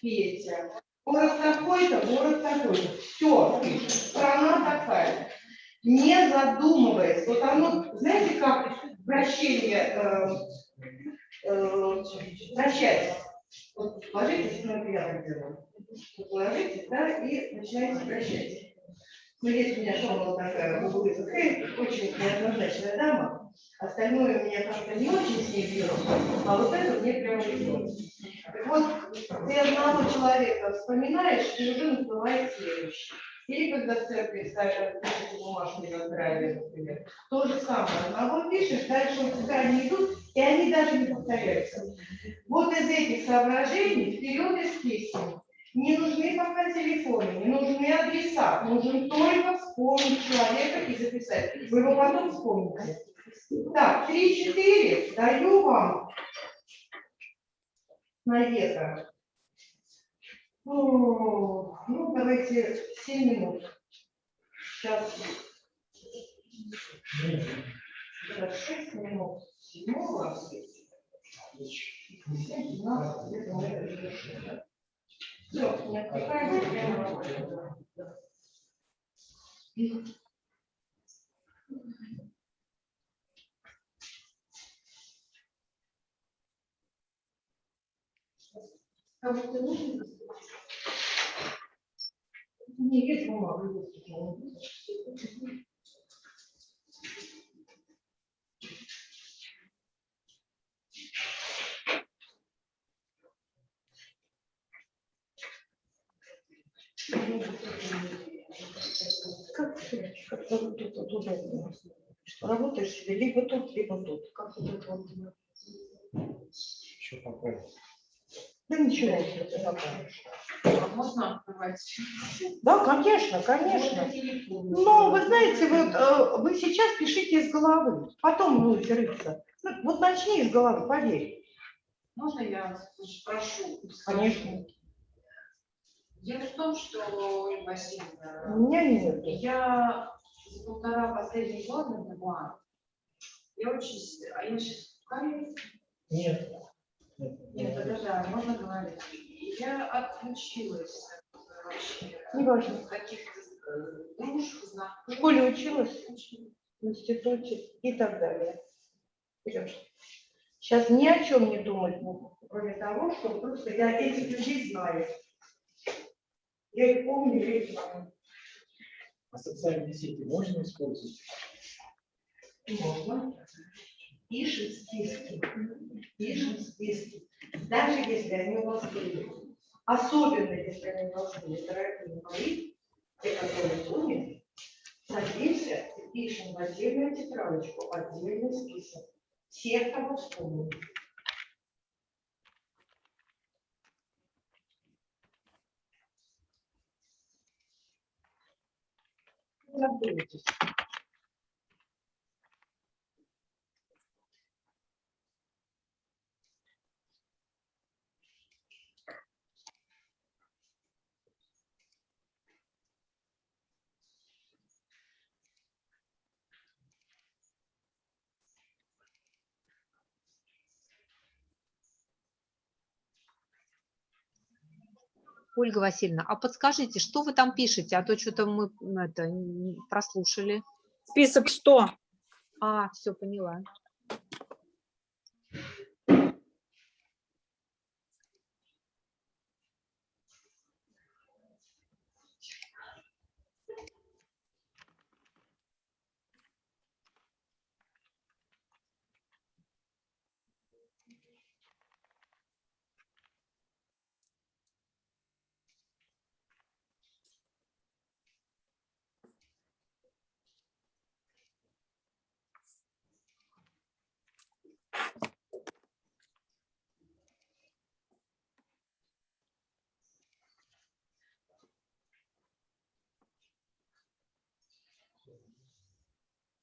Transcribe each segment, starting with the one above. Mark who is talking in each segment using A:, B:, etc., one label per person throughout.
A: Петя. Город такой-то, город такой-то. Все. Страна такая. Не задумываясь. Вот оно, знаете, как вращение, э, э, вращается. Вот ложитесь, ну, это я делаю. Вот да, и начинаете вращать. Ну, есть у меня школа такая, Гугуиза Хейт, очень неоднозначная дама. Остальное у меня как-то не очень с ней беру, а вот это мне прямо идет. Так вот, ты одного человека вспоминаешь, и уже называет следующий. Или когда в церкви ставят бумажку на здравие, например. То же самое. Одного пишешь, дальше у тебя они идут, и они даже не повторяются. Вот из этих соображений вперед из песен. Не нужны пока телефоны, не нужны адреса, нужен только вспомнить человека и записать. Вы его потом вспомните. Так, 3-4 даю вам навека. Ну, ну, давайте 7 минут. Сейчас. 6 минут. Седьмого. 7, 12, где-то мы это решим, да? Все, не отвлекаемся, Кому-то. Как как тут, тут, удобно? Работаешь себе либо тут, либо тут. Как вот вот?
B: Еще пока.
A: Да ничего, покажешь.
C: А Можно открывать?
A: Да, конечно, конечно. Но вы знаете, вот э, вы сейчас пишите из головы, потом будете рыться. Ну, Вот начни из головы, поверь.
C: Можно я спрошу?
A: Конечно.
C: Дело в том, что, Ольга Васильевна,
A: У меня нет.
C: я за полтора последних года, два, я очень, а я сейчас в?
B: Нет.
C: Нет, да, можно говорить. Я отключилась от, вообще
A: Неважно.
C: каких-то э, дружб,
A: В
C: знакомых.
A: школе училась, в институте и так далее. Вперед. Сейчас ни о чем не думать буду, кроме того, что просто я этих людей знаю. Я их помню, я их знаю.
B: А социальные сети можно использовать?
A: Можно. Пишем списки. Пишем списки. Даже если они у вас были. Особенно, если они у вас были, дорогие мои, те, которые помнят, садимся и пишем в отдельную тетрадочку, отдельный список. Всех, кого вспомнили. Не
D: Ольга Васильевна, а подскажите, что вы там пишете? А то что-то мы это, не прослушали.
E: Список что?
D: А, все, поняла.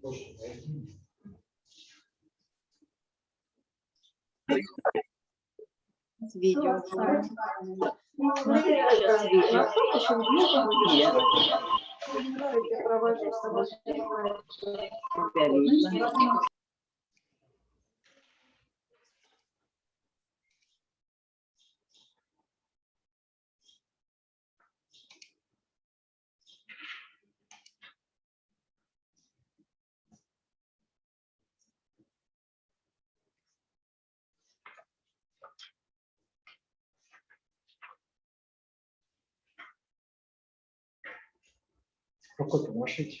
B: почту найди.
D: Видео.
B: Рукой помашите.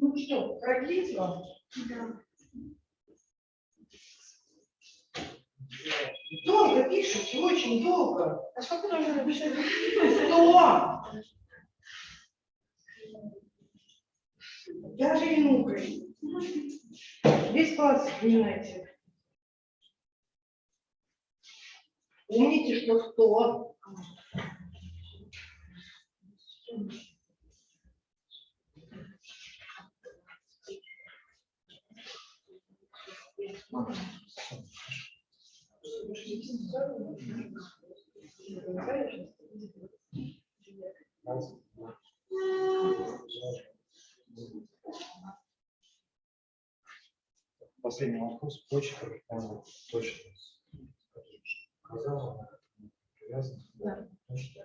A: Ну что, продлить вам? Долго пишете, очень долго.
C: А сколько нужно написать?
A: Сто! Даже минутой. Весь класс понимаете. Помните, что сто.
B: Раз, два. Последний вопрос. Почта, э, точно. Сказала, привязана.
C: Да.
B: Почта.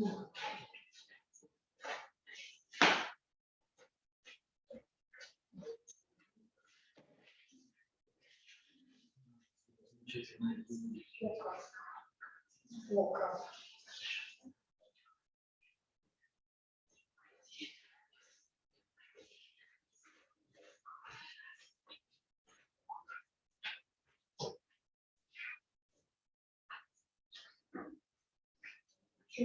C: я дала.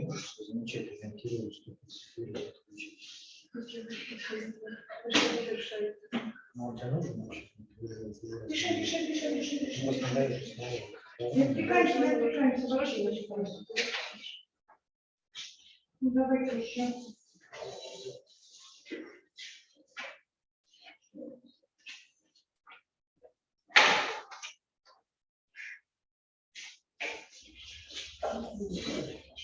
B: Можешь замечательно ориентировать, что ты отключить. Ну, у тебя нужно вообще?
A: Пиши, пиши, пиши, пиши, пиши.
B: Ну.
A: Не отвлекаемся, не отвлекаемся, вообще, пожалуйста. Ну, давайте еще. Ну все,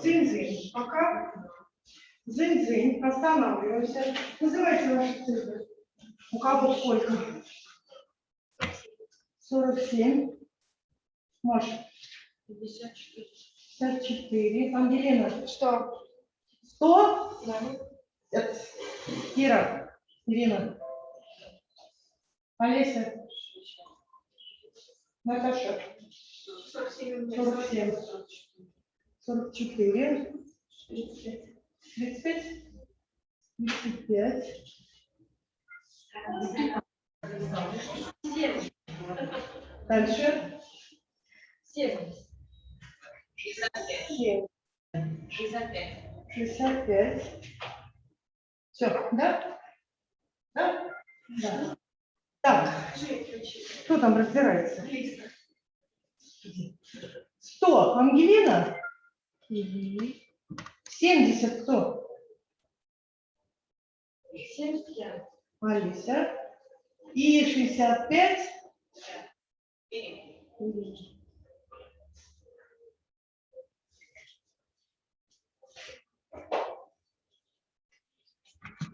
A: дзынь-дзынь. Пока. Дзынь-дзынь. Останавливаемся. Называйте ваши цифры. У кого сколько? 47. Маша.
C: 54.
A: 54. Ангелина.
C: Что?
A: 100.
C: Да.
A: Э, Кира. Ирина. Олеся. Наташа.
C: 47.
A: 47. 44. 35. 35. Дальше.
C: Семьдесят.
A: 7. 65. Все, да? Да? Да. Так, кто там разбирается? 100. Ангелина? 70 кто?
C: Семьдесят пять.
A: Алиса. И 65?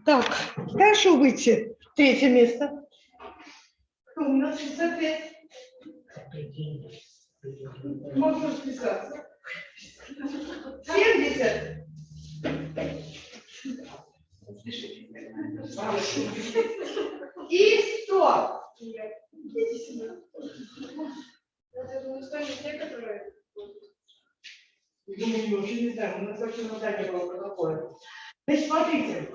A: Так, хорошо выйти. Третье место. Кто у нас 65? Можно расписаться. 70. И 100.
C: Я думаю,
A: мы вообще не знаем, у нас вообще задание было про такое. Значит, смотрите,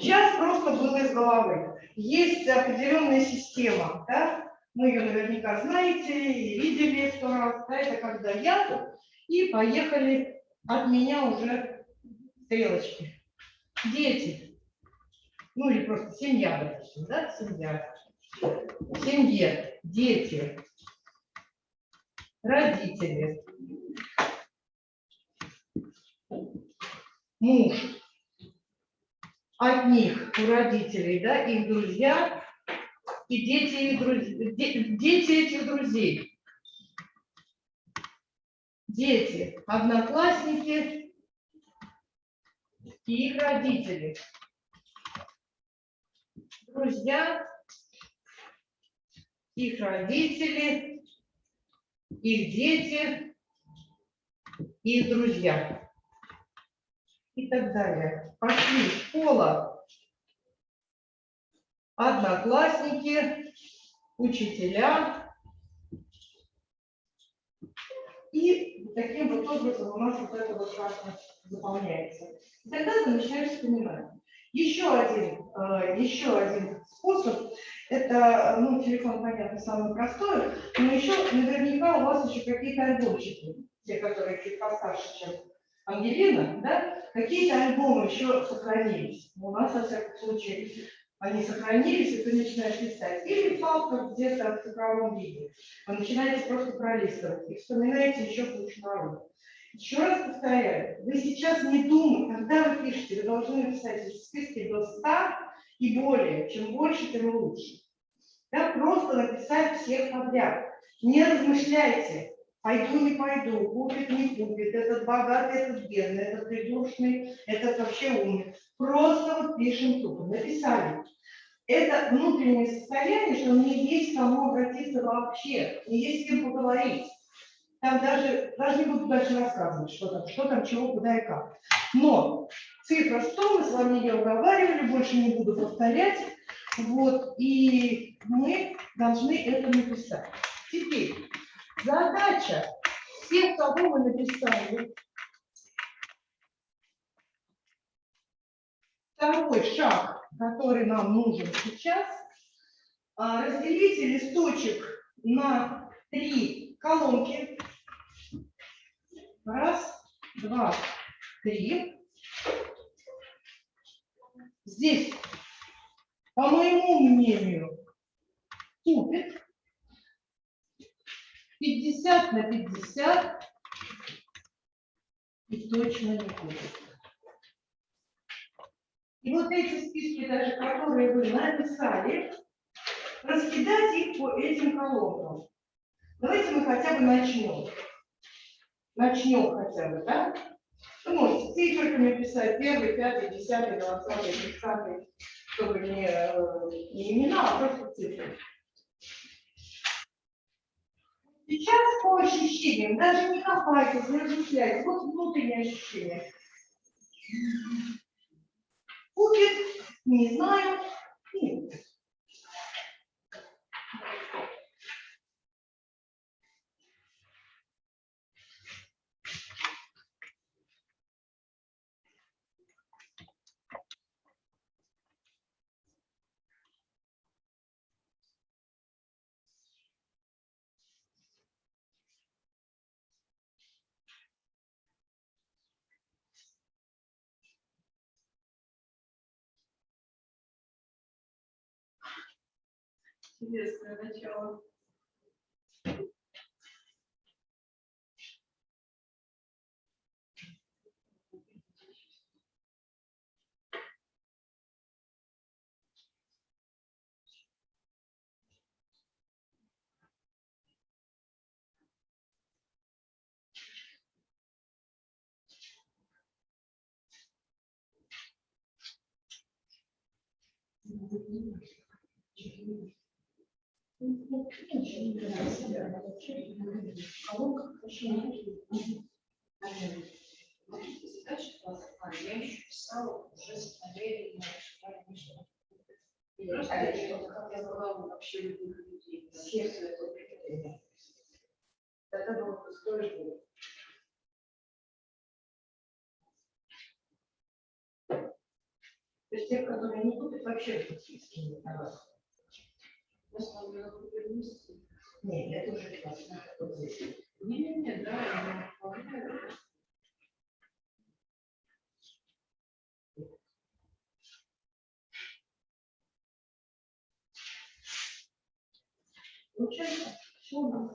A: сейчас просто было из головы. Есть определенная система, да? Мы ее наверняка знаете и видели сто раз, да? Это когда я, и поехали от меня уже стрелочки. Дети. Ну или просто семья, допустим, да? Семья. В семье. Дети. Родители. муж, от них, у родителей, да, их друзья и дети, их друз- де- дети этих друзей. Дети, одноклассники и их родители. Друзья, их родители, их дети, их друзья и так далее. Пошли школа, одноклассники, учителя. И таким вот образом у нас вот это вот как заполняется. И тогда ты начинаешь вспоминать. Еще один, э, еще один способ, это, ну, телефон, понятно, самый простой, но еще наверняка у вас еще какие-то альбомчики, те, которые чуть постарше, чем Ангелина, да, какие-то альбомы еще сохранились. У нас, во всяком случае, они сохранились, и ты начинаешь листать. Или палка где-то в цифровом виде. Вы начинаете просто пролистывать и вспоминаете еще кучу народу. Еще раз повторяю, вы сейчас не думайте, когда вы пишете, вы должны написать в списке до 100 и более. Чем больше, тем лучше. Да, просто написать всех подряд. Не размышляйте, Пойду, не пойду, купит, не купит, этот богатый, этот бедный, этот придурочный, этот вообще умный. Просто вот пишем тупо, написали. Это внутреннее состояние, что мне есть кому обратиться вообще, мне есть с кем поговорить. Там даже, даже не буду дальше рассказывать, что там, что там, чего, куда и как. Но цифра 100, мы с вами ее уговаривали, больше не буду повторять. Вот, и мы должны это написать. Теперь, Задача всех, кого мы написали. Второй шаг, который нам нужен сейчас, а, разделите листочек на три колонки. Раз, два, три. Здесь, по моему мнению, тупит. 50 на 50 и точно не будет. И вот эти списки, даже которые вы написали, раскидать их по этим колонкам. Давайте мы хотя бы начнем. Начнем хотя бы, да? Вы можете циферками писать первый, пятый, десятый, двадцатый, тридцатый, чтобы не, э, не имена, а просто цифры. Сейчас по ощущениям, даже не копайтесь, не размышляйте, вот внутреннее ощущение. Купит, не знаю, нет.
C: Интересное начало. Класса, а я еще писала уже с я как я была вообще любых людей.
A: Сердце это прикрепляет. Тогда было бы сложно. То есть тех, которые не купят, вообще практически не вас.
C: Я.
A: Нет, это уже классно. Вот здесь.
C: Не-не-не, да, я вполне.
A: Честно, все у нас.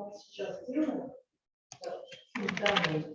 A: Вот сейчас сделаем. Так, данные.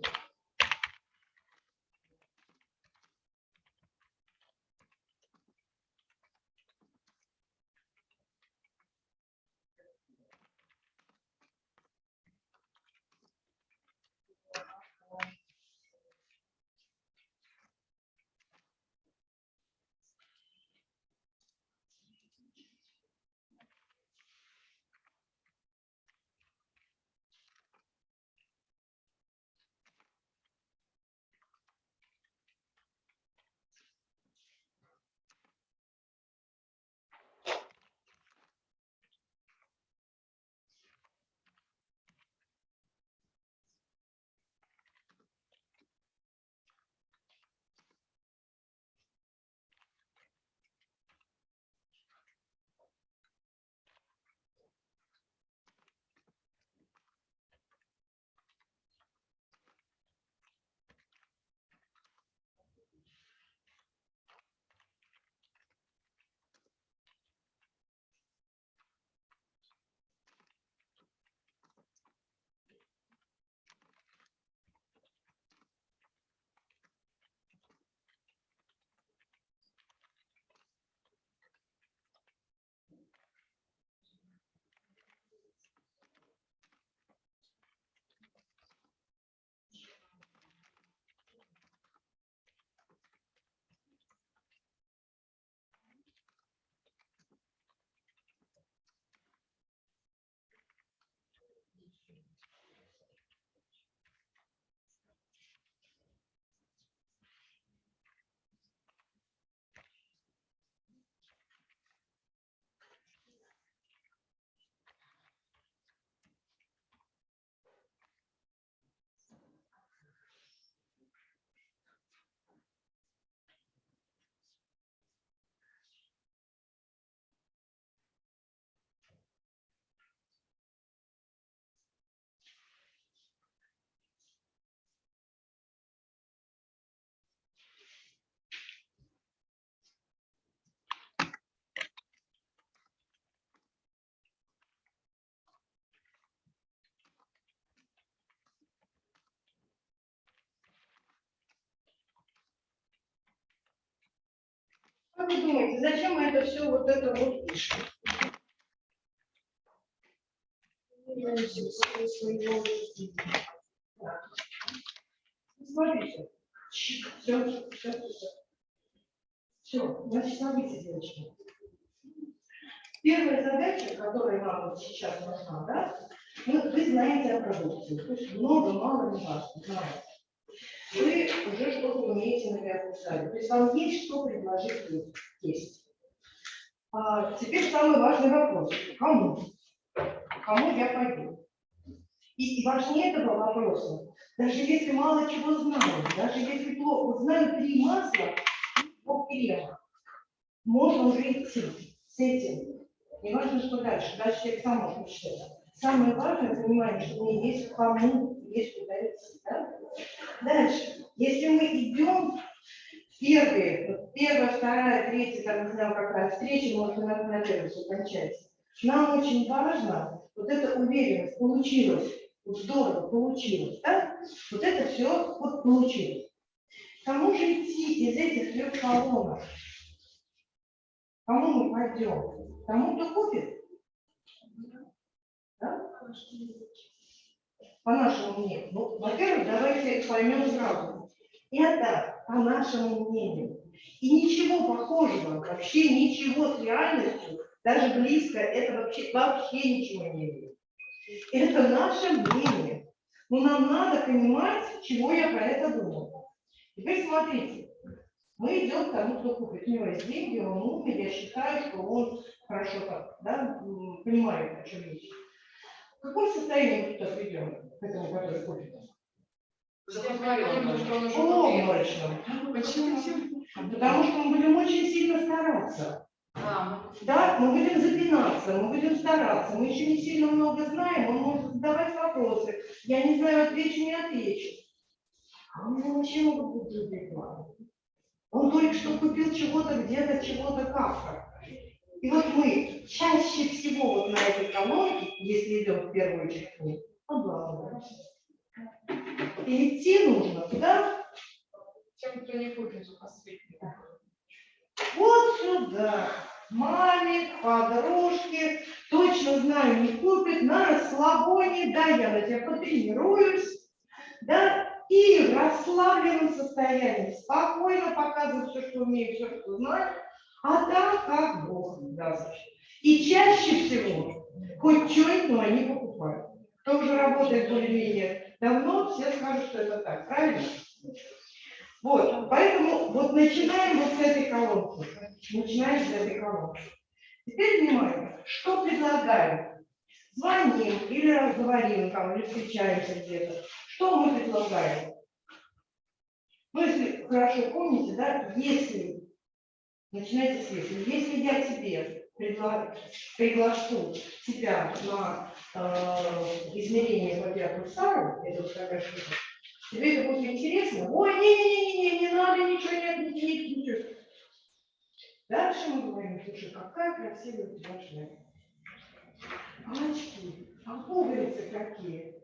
A: Как вы думаете, зачем мы это все вот это вот пишем? Смотрите. Все, все, все. Все, значит, смотрите, девочки. Первая задача, которая нам вот сейчас нужна, да, ну, вы знаете о продукции, то есть много, мало, не важно, знаете. Вы уже что-то умеете на пиар то есть вам есть что предложить есть. А теперь самый важный вопрос, кому? Кому я пойду? И, и важнее этого вопроса, даже если мало чего знаю, даже если плохо знаю три масла, по крема, можно уже идти с этим. Не важно, что дальше. Дальше человек сам может учить. Самое важное понимание, что мне есть кому, есть куда идти. Да? Дальше. Если мы идем первые, первая, вторая, третья, там, не знаю, какая встреча, может, на, на первой все кончается. Нам очень важно вот эта уверенность, получилось, вот здорово, получилось, да? Вот это все вот получилось. Кому же идти из этих трех колонок? Кому мы пойдем? Тому, кто купит? Да? По нашему мнению. Ну, во-первых, давайте поймем сразу. Это по нашему мнению. И ничего похожего, вообще ничего с реальностью, даже близко, это вообще, вообще ничего не имеет. Это наше мнение. Но нам надо понимать, чего я про это думаю. Теперь смотрите. Мы идем к тому, кто купит. У него есть деньги, он умный, я считаю, что он хорошо так, да, понимает, о чем речь. В каком состоянии мы туда придем, к этому, который купит? Облачном.
C: Почему?
A: Потому что мы будем очень сильно стараться.
C: А,
A: Да, мы будем запинаться, мы будем стараться, мы еще не сильно много знаем, он может задавать вопросы. Я не знаю, отвечу, не отвечу. А он вообще могут быть другие планы. Он только что купил чего-то где-то, чего-то как-то. И вот мы чаще всего вот на этой колонке, если идем в первую ней, обламываемся. И идти нужно туда,
C: тем, кто не купит последний.
A: Вот сюда. Маме, подружке, точно знаю, не купит, на расслабоне, да, я на тебя потренируюсь, да, и в расслабленном состоянии, спокойно показываю все, что умею, все, что знаю, а там как Бог даст. И чаще всего, хоть что-нибудь, но они покупают. Кто уже работает более-менее давно, все скажут, что это так, правильно? Вот, поэтому вот начинаем вот с этой колонки. Начинаем с этой колонки. Теперь внимание, что предлагаем? Звоним или разговариваем там, или встречаемся где-то. Что мы предлагаем? Ну, если хорошо помните, да, если, начинайте с если, я тебе предла- приглашу тебя на э, измерение по биопульсару, это вот такая штука, Тебе это будет интересно? Ой, не-не-не, не надо ничего, не не ничего. Дальше мы говорим, слушай, какая красивая у очки, а пуговицы какие.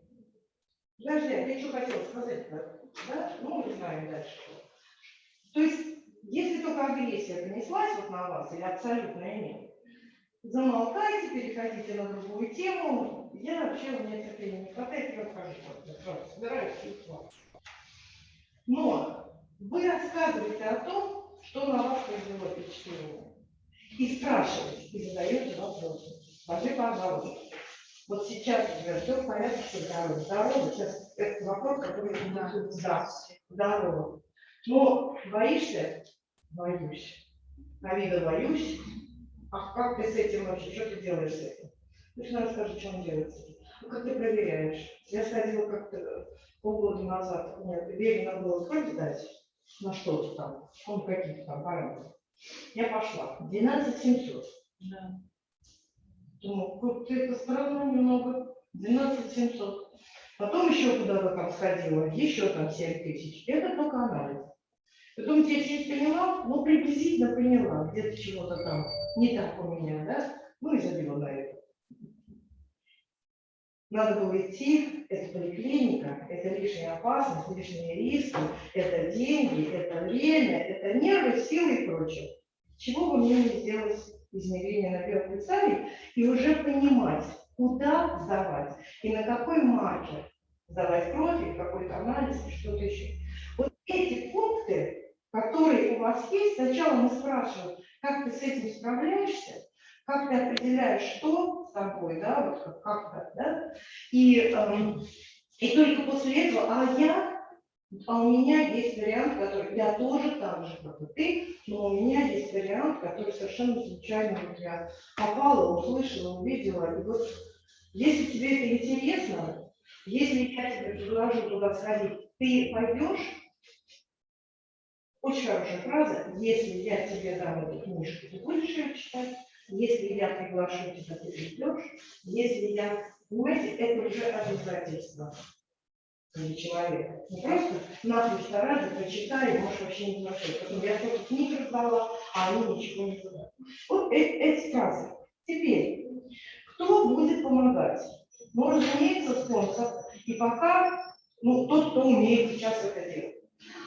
A: Подожди, а ты что хотел сказать-то? Да? Ну, мы знаем дальше. То есть, если только агрессия понеслась вот на вас, или абсолютная нет, замолкайте, переходите на другую тему. Я вообще, у меня терпения не хватает, я ухожу. Я сразу собираюсь и. Но вы рассказываете о том, что на вас произвело впечатление. И спрашиваете, и задаете вопросы. Скажи, пожалуйста, вот сейчас у тебя все в порядке со здоровьем. Здорово, сейчас это вопрос, который. Да, здорово. Но боишься? Боюсь. На вида боюсь. А как ты с этим вообще, что ты делаешь с этим? Ну, что надо скажи, что он делает с этим. Ну, как ты проверяешь? Я сходила как-то полгода назад, у меня надо было кровь сдать на что-то там, он какие-то там параметры. Я пошла. 12 700.
C: Да.
A: Думаю, как-то это странно немного. 12 700. Потом еще куда-то там сходила, еще там 7 тысяч. Это только анализ. Потом я чуть поняла, ну приблизительно поняла, где-то чего-то там не так у меня, да? Ну и забила на это. Надо было идти, это поликлиника, это лишняя опасность, лишние риски, это деньги, это время, это нервы, силы и прочее. чего бы мне не сделать измерение на биополицарий и уже понимать, куда сдавать и на какой маркер сдавать кровь или какой-то анализ что-то еще. Вот эти пункты, которые у вас есть, сначала мы спрашиваем, как ты с этим справляешься, как ты определяешь, что с тобой, да, вот как, как да, и, эм, и только после этого, а я, а у меня есть вариант, который, я тоже так же, как и ты, но у меня есть вариант, который совершенно случайно вот я попала, услышала, увидела, и вот если тебе это интересно, если я тебе предложу туда сходить, ты пойдешь? Очень хорошая фраза. Если я тебе дам эту книжку, ты будешь ее читать. Если я приглашу тебя, ты придешь. Если я... Понимаете, это уже обязательство для человека. Не просто на три раза прочитай, можешь вообще не слушать. Потом я только книг раздала, а они ничего не туда. Вот э- эти фразы. Теперь, кто будет помогать? Ну, разумеется, спонсор. И пока, ну, тот, кто умеет сейчас это делать.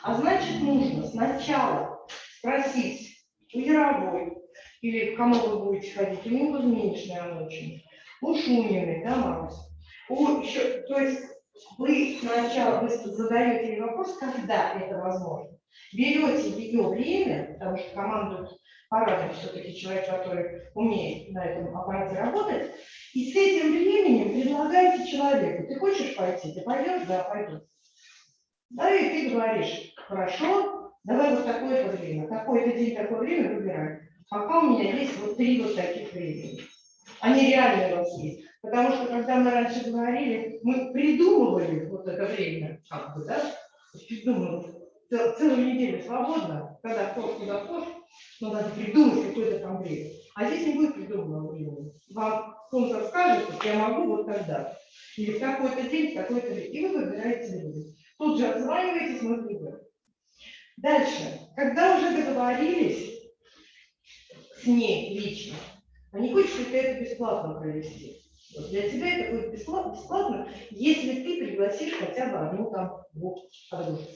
A: А значит, нужно сначала спросить у Яровой, или кому вы будете ходить, у Нины Кузьминичной Анучиной, у Шуниной, да, Марусь? У еще, то есть вы сначала вы задаете ей вопрос, когда это возможно. Берете ее время, потому что командует парадом все-таки человек, который умеет на этом аппарате работать, и с этим временем предлагаете человеку, ты хочешь пойти, ты пойдешь, да, пойду. Да, и ты говоришь, хорошо, давай вот такое-то время, такой-то день, такое время выбирай. Пока у меня есть вот три вот таких времени. Они реально у вас есть. Потому что, когда мы раньше говорили, мы придумывали вот это время, как бы, да, придумывали, цел- целую неделю свободно, когда кто куда хочет, но надо придумать какое-то там время. А здесь не будет придуманного времени. Вам спонсор скажет, что я могу вот тогда. Или в такой-то день, в такой-то день. И вы выбираете время. Тут же отзваниваетесь, мы выберем. Дальше. Когда уже договорились с ней лично, а не хочешь ли ты это бесплатно провести? Вот для тебя это будет бесплатно, бесплатно, если ты пригласишь хотя бы одну там двух подружек.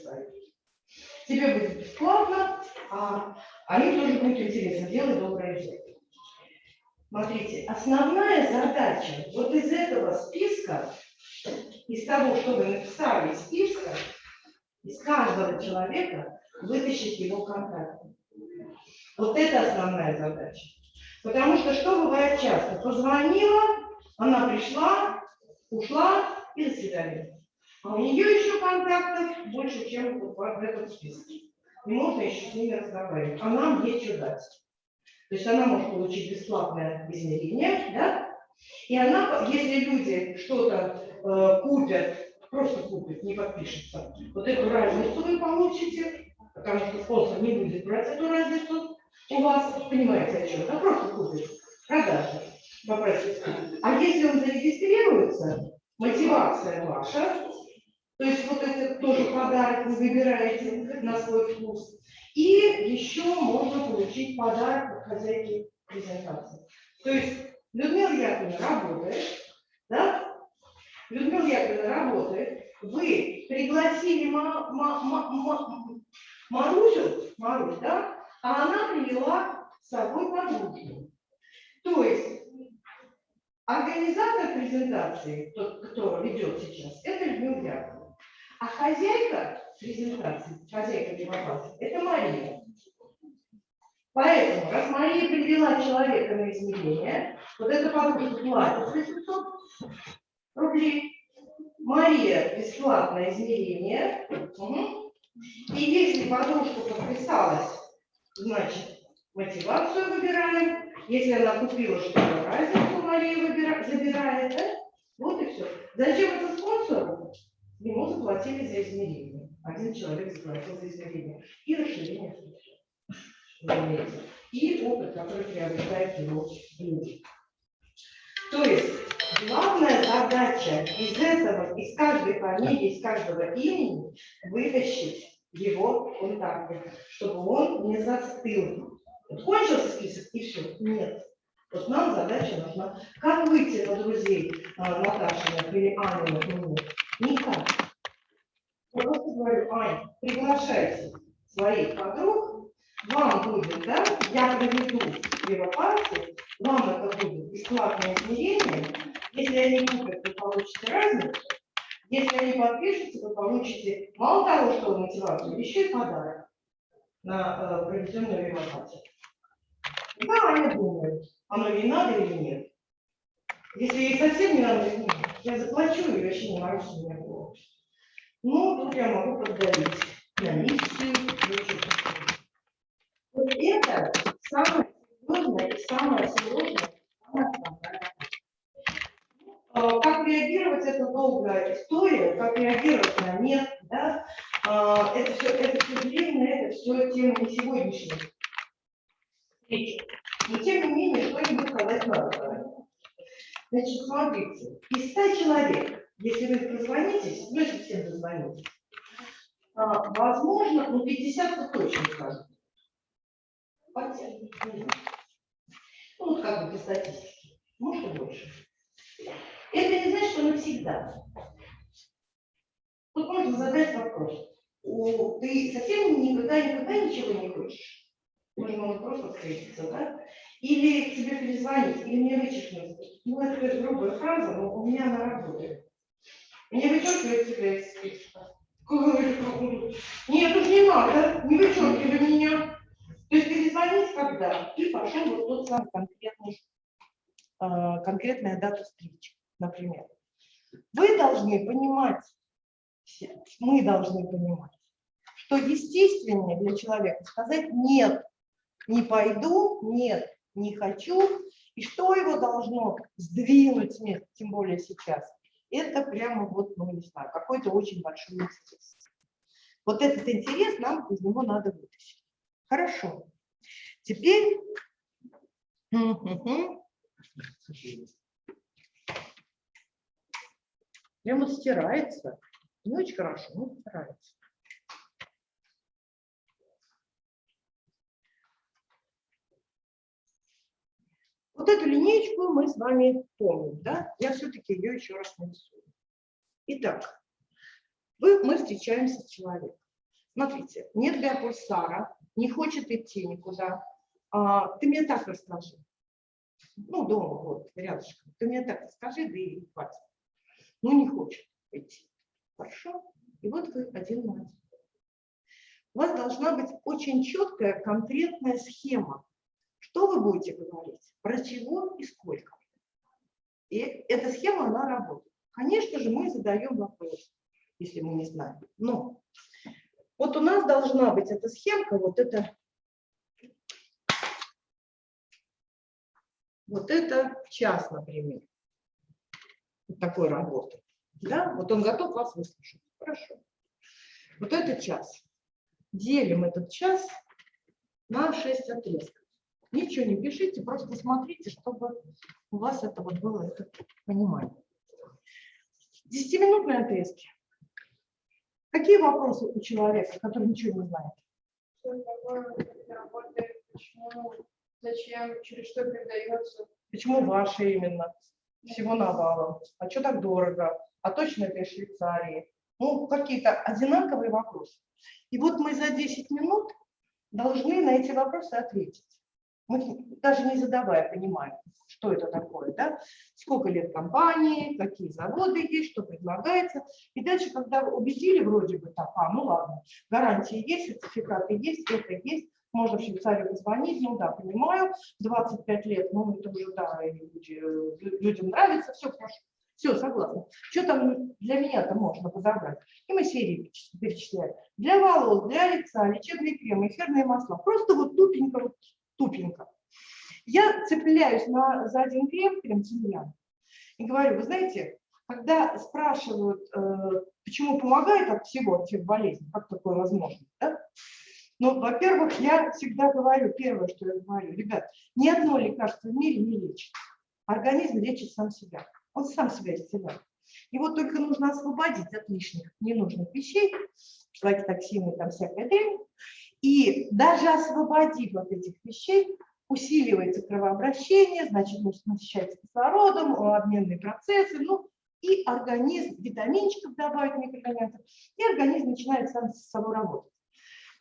A: Тебе будет бесплатно, а, а им тоже будет интересно делать доброе дело. Смотрите, основная задача вот из этого списка, из того, что вы написали из списка, из каждого человека вытащить его контакты. Вот это основная задача. Потому что что бывает часто? Позвонила, она пришла, ушла и до свидания. А у нее еще контактов больше, чем вот в этом списке. И можно еще с ними разговаривать. А нам нечего дать. То есть она может получить бесплатное измерение, да? И она, если люди что-то э, купят, просто купят, не подпишутся, вот эту разницу вы получите, потому что спонсор не будет брать эту разницу у вас, понимаете, о чем? Да просто купит, продажа, попросит. А если он зарегистрируется, мотивация ваша, то есть вот это тоже подарок вы выбираете на свой вкус. И еще можно получить подарок от хозяйки презентации. То есть Людмила Яковлевна работает, да? Людмила Яковлевна работает, вы пригласили Ма- Ма- Ма- Ма- Марусю, Марусь, да? А она привела с собой подружку. То есть организатор презентации, тот, кто ведет сейчас, это Людмила Яковлевна. А хозяйка презентации, хозяйка демократии, это Мария. Поэтому, раз Мария привела человека на измерение, вот эта подружка платит 800 рублей, Мария бесплатное измерение, и если подружка подписалась, значит, мотивацию выбираем, если она купила что-то, разницу Мария выбира- забирает, да? вот и все. Зачем это спонсору? Ему заплатили за измерение. Один человек заплатил за измерение. И расширение. И опыт, который приобретает его люди. То есть главная задача из этого, из каждой фамилии, из каждого имени вытащить его контакты, чтобы он не застыл. Вот кончился список и все. Нет. Вот нам задача нужна. Как выйти на друзей а, Наташиных или Аниных мне? Никак. Я просто говорю, Ань, приглашайте своих подруг, вам будет, да, я проведу первопарте, вам это будет бесплатное измерение. Если они купят, вы получите разницу. Если они подпишутся, вы получите мало того, что мотивацию, еще и подарок на э, проведенную революцию. Да, они думают, оно ей надо или нет. Если ей совсем не надо, я заплачу и вообще не морочу меня голову. Ну, тут я могу поддавить на миссию. и еще что-то. Вот это самое серьезное и самое сложное. А, Как реагировать, это долгая история, как реагировать на нет, да, А, это все, это все временно, это все тема не сегодняшней встречи. Но тем не менее, что-нибудь сказать надо. Значит, смотрите, из 100 человек, если вы дозвонитесь, ну, всем дозвонитесь, а, возможно, ну, 50 -то точно скажут. Ну, вот как бы по статистике, может и больше. Это не значит, что навсегда. Тут можно задать вопрос. О, ты совсем никогда, никогда ничего не хочешь? Можно вот просто встретиться, да? Или тебе перезвонить, или мне вычеркнуть. Ну, это грубая фраза, но у меня она работает. Мне вычеркивает тебя из списка. Нет, уж не надо, не вычеркивай меня. То есть перезвонить когда? И пошел вот тот самый конкретный, э, конкретная дата встречи, например. Вы должны понимать, мы должны понимать, что естественнее для человека сказать «нет», не пойду, нет, не хочу. И что его должно сдвинуть с места, тем более сейчас? Это прямо вот, ну не знаю, какой-то очень большой интерес. Вот этот интерес нам из него надо вытащить. Хорошо. Теперь... Мгм. Прямо стирается. Не очень хорошо, но стирается. Вот эту линеечку мы с вами помним, да? Я все-таки ее еще раз нарисую. Итак, вы, мы встречаемся с человеком. Смотрите, нет биопульсара, не хочет идти никуда. А, ты мне так расскажи. Ну, дома, вот, рядышком. Ты мне так расскажи, да и хватит. Ну, не хочет идти. Хорошо? И вот вы один на один. У вас должна быть очень четкая, конкретная схема. Что вы будете говорить? Про чего и сколько? И эта схема, она работает. Конечно же, мы задаем вопрос, если мы не знаем. Но вот у нас должна быть эта схемка, вот это, вот это час, например, такой работы. Да? Вот он готов вас выслушать. Хорошо. Вот это час. Делим этот час на 6 отрезков. Ничего не пишите, просто смотрите, чтобы у вас это вот было это понимание. Десятиминутные отрезки. Какие вопросы у человека, который ничего не знает?
C: Что такое работает, почему, зачем, через что передается.
A: Почему ваши именно? Всего навалом. А что так дорого? А точно это из Швейцарии? Ну, какие-то одинаковые вопросы. И вот мы за 10 минут должны на эти вопросы ответить. Мы даже не задавая понимаем, что это такое, да? сколько лет компании, какие заводы есть, что предлагается. И дальше, когда убедили вроде бы так, а, ну ладно, гарантии есть, сертификаты есть, это есть, можно в Швейцарию позвонить, ну да, понимаю, 25 лет, ну это уже, да, люди, людям нравится, все хорошо, все, согласна. Что там для меня-то можно подобрать? И мы серии перечисляем. Для волос, для лица, лечебные кремы, эфирные масла. Просто вот тупенько, вот тупенько. Я цепляюсь на, за один крем, крем тимьян, и говорю, вы знаете, когда спрашивают, э, почему помогает от всего, от всех болезней, как такое возможно, да? Ну, во-первых, я всегда говорю, первое, что я говорю, ребят, ни одно лекарство в мире не лечит. Организм лечит сам себя. Он сам себя исцеляет. Его только нужно освободить от лишних ненужных вещей, токсины, там всякая дрянь. И даже освободив от этих вещей, усиливается кровообращение, значит, мышцы насыщаются кислородом, обменные процессы, ну, и организм витаминчиков добавить микроэлементов, и организм начинает сам с собой работать.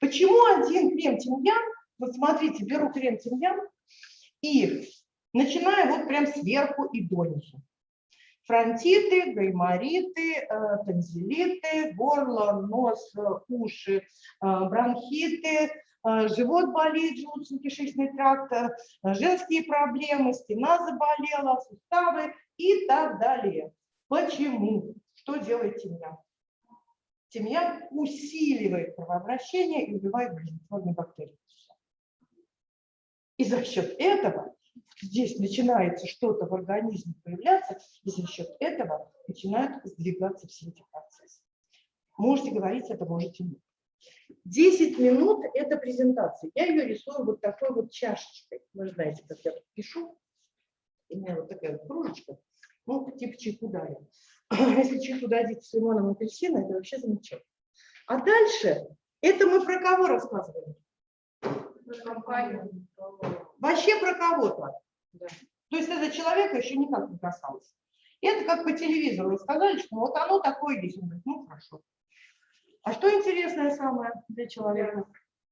A: Почему один крем тимьян Вот смотрите, беру крем тимьян и начинаю вот прям сверху и донизу. Фронтиты, гаймориты, э, танзелиты, горло, нос, э, уши, э, бронхиты, живот болит, желудочно-кишечный тракт, женские проблемы, спина заболела, суставы и так далее. Почему? Что делает тимьян? Тимьян усиливает кровообращение и убивает болезнетворные бактерии. И за счет этого здесь начинается что-то в организме появляться, и за счет этого начинают сдвигаться все эти процессы. Можете говорить это, можете нет. 10 минут – это презентация. Я ее рисую вот такой вот чашечкой. Вы знаете, как я пишу. У меня вот такая вот кружечка. Ну, типа чайку дали. Если чайку дадите с лимоном и апельсином, это вообще замечательно. А дальше, это мы про кого рассказываем? Вообще про кого-то.
C: Да.
A: То есть это человека еще никак не касалось. Это как по телевизору сказали, что вот оно такое есть. Он говорит, ну хорошо. А что интересное самое для человека?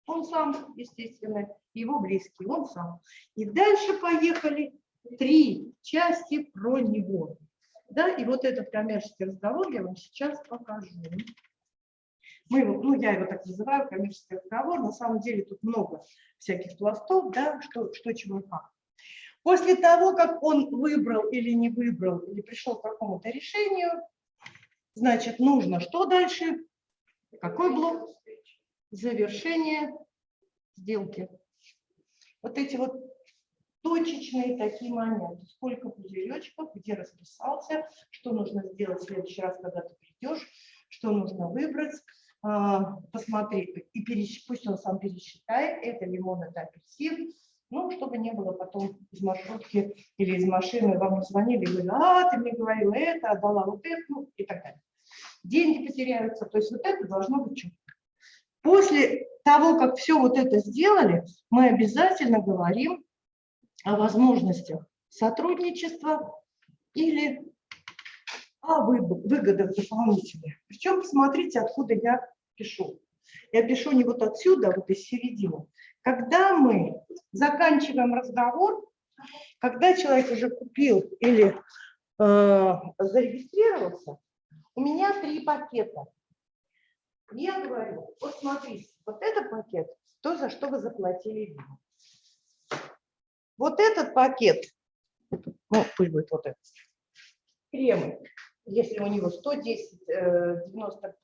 A: Он сам, естественно, его близкий, он сам. И дальше поехали три части про него. Да, и вот этот коммерческий разговор я вам сейчас покажу. Мы его, ну, я его так называю, коммерческий разговор. На самом деле тут много всяких пластов, да, что, что чего и как. После того, как он выбрал или не выбрал, или пришел к какому-то решению, значит, нужно что дальше? Какой блок? Завершение сделки. Вот эти вот точечные такие моменты. Сколько пузыречков, где расписался, что нужно сделать в следующий раз, когда ты придешь, что нужно выбрать, а, посмотри, и пересч... пусть он сам пересчитает, это лимон, это апельсин, ну, чтобы не было потом из маршрутки или из машины вам звонили и говорили, а, ты мне говорила это, отдала вот это, ну, и так далее. Деньги потеряются, то есть вот это должно быть четко. После того, как все вот это сделали, мы обязательно говорим о возможностях сотрудничества или о выгодах дополнительных. Причем посмотрите, откуда я пишу. Я пишу не вот отсюда, а вот из середины. Когда мы заканчиваем разговор, когда человек уже купил или э, зарегистрировался, у меня три пакета. Я говорю, вот смотрите, вот этот пакет, то, за что вы заплатили Вот этот пакет, ну, пусть будет вот этот, кремы, если у него 110, 90,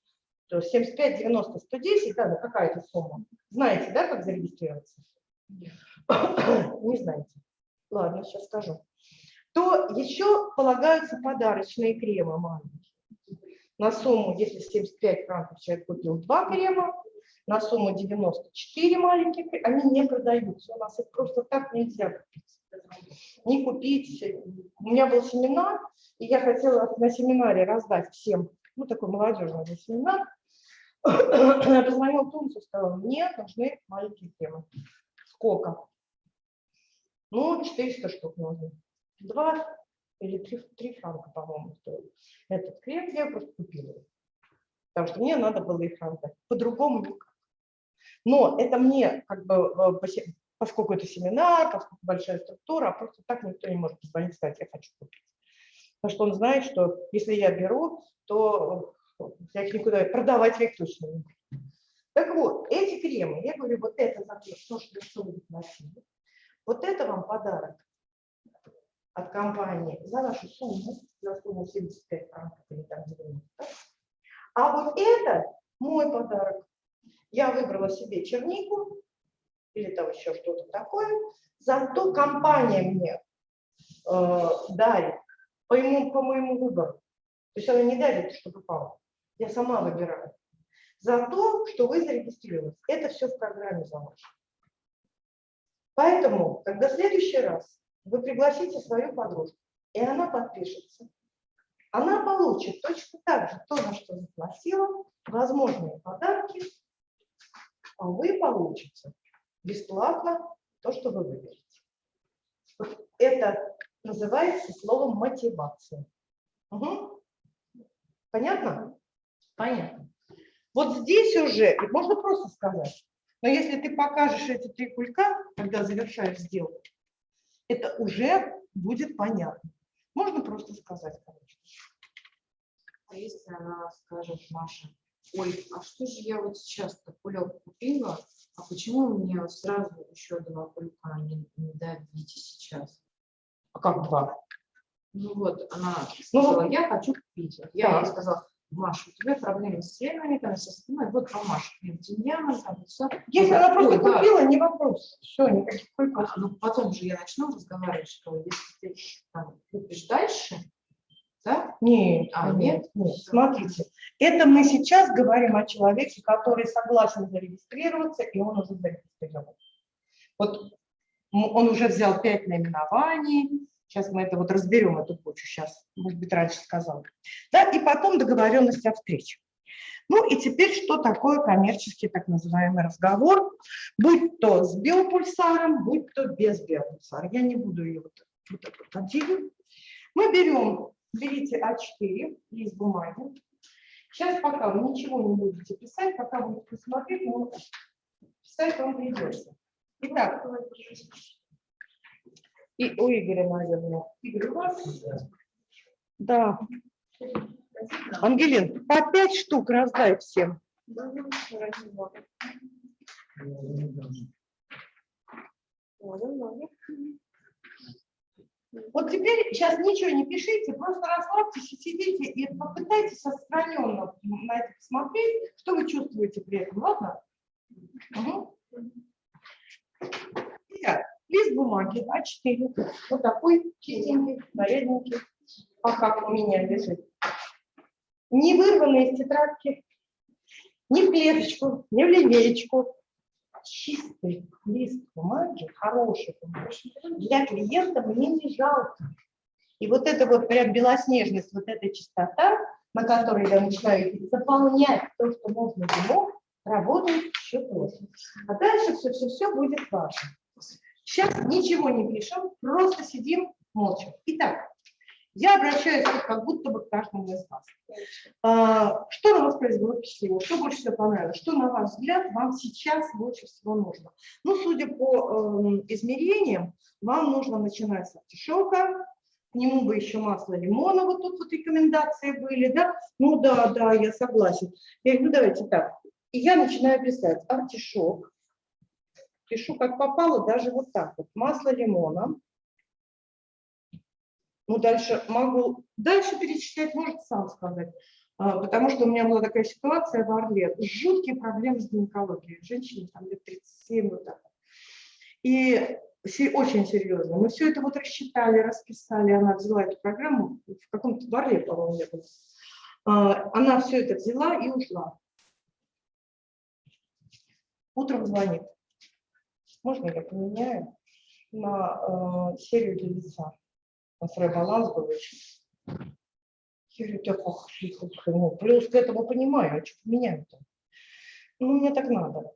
A: 75, 90, 110, да, какая-то сумма. Знаете, да, как зарегистрироваться? Не знаете. Ладно, сейчас скажу. То еще полагаются подарочные кремы маленькие. На сумму, если 75 франков человек купил два крема, на сумму 94 маленьких, они не продаются. У нас их просто так нельзя купить. Не купить. У меня был семинар, и я хотела на семинаре раздать всем, ну, такой молодежный семинар. Я позвонила Тунцу и сказала, мне нужны маленькие кремы. Сколько? Ну, 400 штук нужно. Два или три, три франка, по-моему, стоит. Этот крем я просто купила. Потому что мне надо было их раздать. По-другому никак. Но это мне, как бы, э, поскольку это семинар, поскольку большая структура, а просто так никто не может позвонить сказать, я хочу купить. Потому что он знает, что если я беру, то я их никуда продавать я их точно не буду. Так вот, эти кремы, я говорю, вот это за то, что вы носили. Вот это вам подарок от компании за вашу сумму, за сумму 75 франков или там 90. А вот это мой подарок. Я выбрала себе чернику или там еще что-то такое. Зато компания мне э, дарит по, ему, по моему выбору. То есть она не дарит, что попало. Я сама выбираю. За то, что вы зарегистрировались. Это все в программе заложено. Поэтому, когда в следующий раз вы пригласите свою подружку, и она подпишется, она получит точно так же то, на что заплатила, возможные подарки, а вы получите бесплатно то, что вы выберете. Это называется словом мотивация. Угу. Понятно? Понятно. Вот здесь уже, можно просто сказать, Но если ты покажешь эти три кулька, когда завершаешь сделку, это уже будет понятно. Можно просто сказать, короче.
C: А если она скажет, Маша, ой, а что же я вот сейчас-то кулек купила, а почему мне сразу еще два кулька не, не дадите сейчас?
A: А как два?
C: Ну вот, она
A: Ну,
C: сказала, я хочу купить. Я ей
A: Так.
C: сказала, Маша, у тебя проблемы с там, со спиной, вот по Маше, тимьяна, там, все.
A: Если она просто
C: да.
A: купила, не вопрос. Все, никаких кульков.
C: А, Ну, потом же я начну разговаривать, что если ты там, купишь дальше, да,
A: Нет,
C: А,
A: нет,
C: нет?
A: Смотрите, это мы сейчас говорим о человеке, который согласен зарегистрироваться, и он уже зарегистрирован. Вот он уже взял пять наименований. Сейчас мы это вот разберем, эту кучу сейчас, может быть, раньше сказал. Да, и потом договоренность о встрече. Ну и теперь, что такое коммерческий так называемый разговор, будь то с биопульсаром, будь то без биопульсара. Я не буду ее вот, вот вот отделить. Мы берем, берите А4, лист бумаги. Сейчас пока вы ничего не будете писать, пока будете смотреть, но писать вам придется. Итак, и у Игоря, наверное. Игорь, у вас? Да. Ангелин, по пять штук раздай всем. Вот теперь сейчас ничего не пишите, просто расслабьтесь и сидите и попытайтесь отстраненно на это посмотреть, что вы чувствуете при этом, ладно? Мгм. Итак, лист бумаги А4, вот такой чистенький, нарядненький, пока у меня лежит. Не вырванный из тетрадки, ни в клеточку, ни в линеечку. Чистый лист бумаги, хороший бумаги, для клиента мне не жалко. И вот это вот прям белоснежность, вот эта чистота, на которой я начинаю заполнять то, что можно ему, работает еще тоже. А дальше все-все-все будет важно. Сейчас ничего не пишем, просто сидим молча. Итак, я обращаюсь как будто бы к каждому из вас. А, Что на вас произвело впечатление? Что больше всего понравилось? Что, на ваш взгляд, вам сейчас больше всего нужно? Ну, судя по эм, измерениям, вам нужно начинать с артишока, к нему бы еще масло лимона, вот тут вот рекомендации были, да? Ну да, да, я согласен. Я говорю, ну давайте так. И я начинаю писать артишок, пишу как попало, даже вот так вот. Масло лимона. Ну, дальше могу, дальше перечислять, может сам сказать. А, Потому что у меня была такая ситуация в Орле. Жуткие проблемы с гинекологией. Женщине там лет 37, вот так. И очень серьезно. Мы все это вот рассчитали, расписали. Она взяла эту программу в каком-то в Орле, по-моему, я была. А, Она все это взяла и ушла. Утром звонит. Можно я поменяю на э, серию для лица? На свой баланс был очень. Я говорю, так, ох, ну, плюс к этому понимаю, а что поменяю-то? Ну, мне так надо.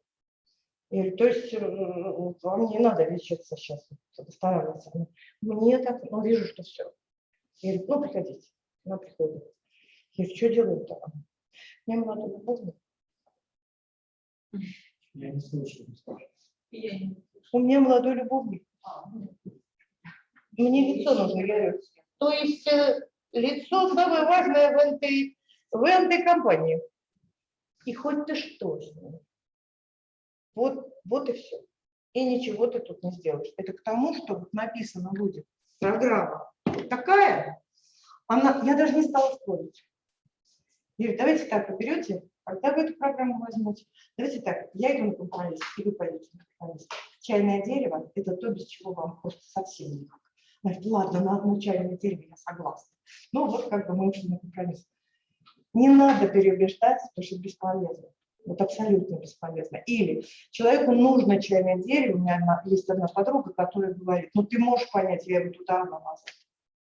A: Я говорю, то есть э, вам не надо лечиться сейчас, восстанавливаться. Мне так, ну, вижу, что все. Я говорю, ну, приходите. Она приходит. Я говорю, что делают-то? Мне молодой любовник.
B: Я не слышу.
A: У меня молодой любовник. Мне лицо нужно, говорю. То есть э, лицо самое важное в этой, в этой компании. И хоть ты что. Вот, вот и все. И ничего ты тут не сделаешь. Это к тому, что вот написано будет. Программа такая, она, я даже не стала спорить. Говорю, давайте так, вы берете, когда вы эту программу возьмете, давайте так, я иду на компромисс, и вы пойдете на компромисс. Чайное дерево – это то, без чего вам просто совсем никак. Говорит, ладно, на одно чайное дерево я согласна. Ну вот как бы мы ушли на компромисс. Не надо переубеждать, потому что бесполезно. Вот абсолютно бесполезно. Или человеку нужно чайное дерево. У меня одна- есть одна подруга, которая говорит, ну ты можешь понять, я его туда, она назад.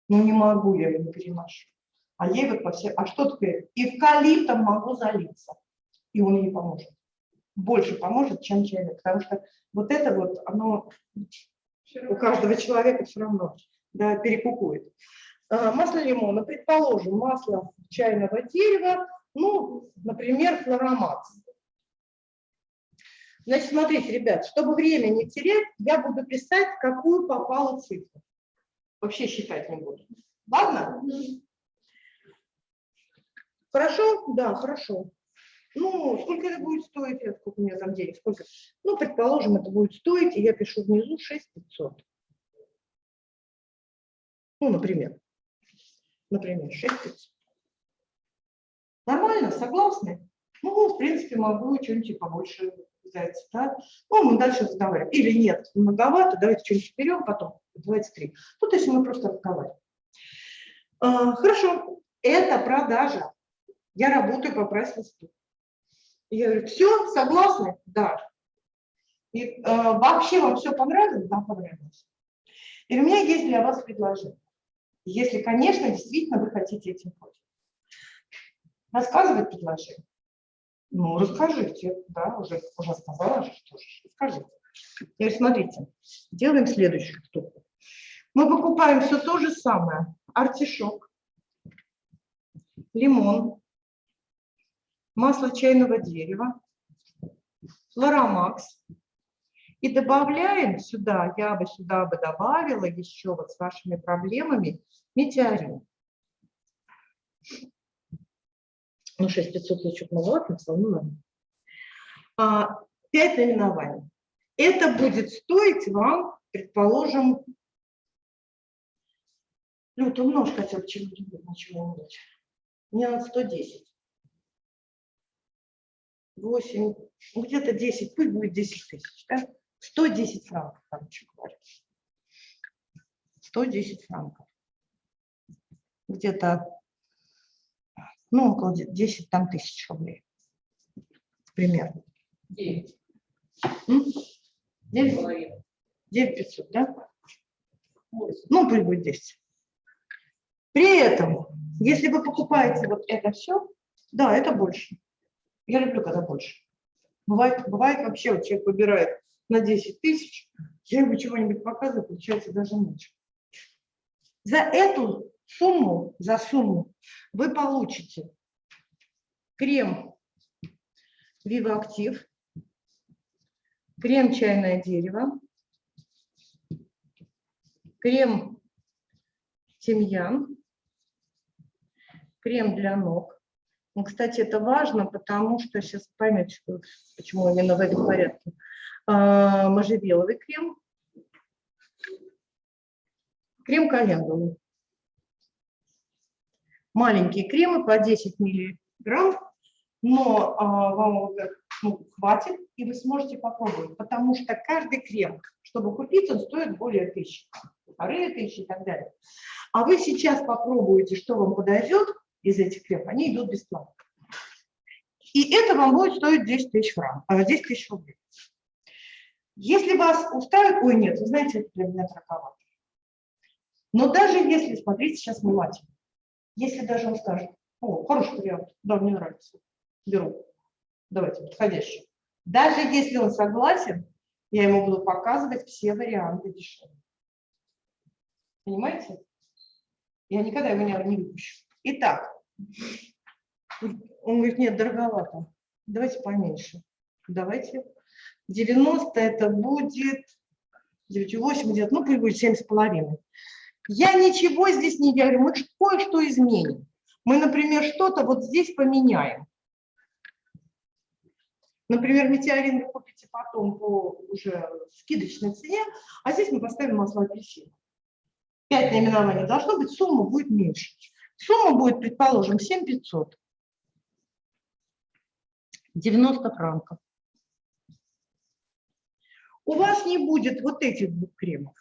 A: Ну не могу, я его не переношу. А ей вот по всем, а что такое? Эвкалиптом могу залиться. И он ей поможет. Больше поможет, чем чайник. Потому что вот это вот, оно у каждого человека все равно да, перекукует. А, Масло лимона, предположим, масло чайного дерева, ну, например, флоромакс. Значит, смотрите, ребят, чтобы время не терять, я буду писать, какую попала цифру. Вообще считать не буду. Ладно? Хорошо? Да, хорошо. Ну, сколько это будет стоить? Сколько у меня там денег? Сколько? Ну, предположим, это будет стоить, и я пишу внизу 6500. Ну, например. Например, 6500. Нормально, согласны? Ну, в принципе, могу что-нибудь побольше взять, да? Ну, мы дальше разговариваем. Или нет, многовато, давайте что-нибудь берем, потом 23. Ну, то есть мы просто разговариваем. А, хорошо, это продажа. Я работаю по прайс-листу. Я говорю, все, согласны? Да. И, э, вообще вам все понравилось? Да, понравилось. И у меня есть для вас предложение. Если, конечно, действительно вы хотите этим пользоваться. Рассказывать предложение? Ну, расскажите, да, уже, уже сказала, что же, расскажите. Говорю, смотрите, делаем следующую штуку. Мы покупаем все то же самое. Артишок, лимон, масло чайного дерева, флоромакс. И добавляем сюда, я бы сюда бы добавила еще вот с вашими проблемами метеорин. Ну, 6500 я чуть маловато написала, ну ладно. А, 5 наименований. Это будет стоить вам, предположим, ну, ты умножь хотя бы чего-нибудь, ничего умножь. Мне надо 110. 8, ну, где-то 10, пусть будет 10 тысяч, да? 110 франков, короче говоря. 110 франков. Где-то, ну, около 10 там тысяч рублей. Примерно.
C: 9.
A: М? 9, 9 500, да? Ну, пусть будет 10. При этом, если вы покупаете вот это все, да, это больше. Я люблю, когда больше. Бывает, бывает вообще, вот человек выбирает на 10 тысяч, я ему чего-нибудь показываю, получается даже меньше. За эту сумму, за сумму вы получите крем Viva Active, крем чайное дерево, крем тимьян, крем для ног. Ну, кстати, это важно, потому что сейчас что- почему именно в этом порядке. А, Можжевеловый крем, крем календулы. Маленькие кремы по 10 миллиграмм, но а, вам ну, хватит, и вы сможете попробовать, потому что каждый крем, чтобы купить, он стоит более тысячи, полторы тысячи и так далее. А вы сейчас попробуете, что вам подойдет из этих кремов, они идут бесплатно. И это вам будет стоить 10 тысяч франков, а, 10 тысяч рублей. Если вас устраивает, ой, нет, вы знаете, это для меня дороговато. Но даже если, смотрите сейчас внимательно, если даже он скажет, о, хороший вариант, да, мне нравится, беру, давайте, подходящий. Даже если он согласен, я ему буду показывать все варианты дешевле. Понимаете? Я никогда его не, не выпущу. Итак, он говорит, нет, дороговато. Давайте поменьше. Давайте. 90 это будет 9,8, где ну, пусть будет 7,5. Я ничего здесь не говорю, мы кое-что изменим. Мы, например, что-то вот здесь поменяем. Например, метеорин вы купите потом по уже скидочной цене, а здесь мы поставим масло апельсина. Пять наименований должно быть, сумма будет меньше. Сумма будет, предположим, 7500. 90 франков. У вас не будет вот этих двух кремов.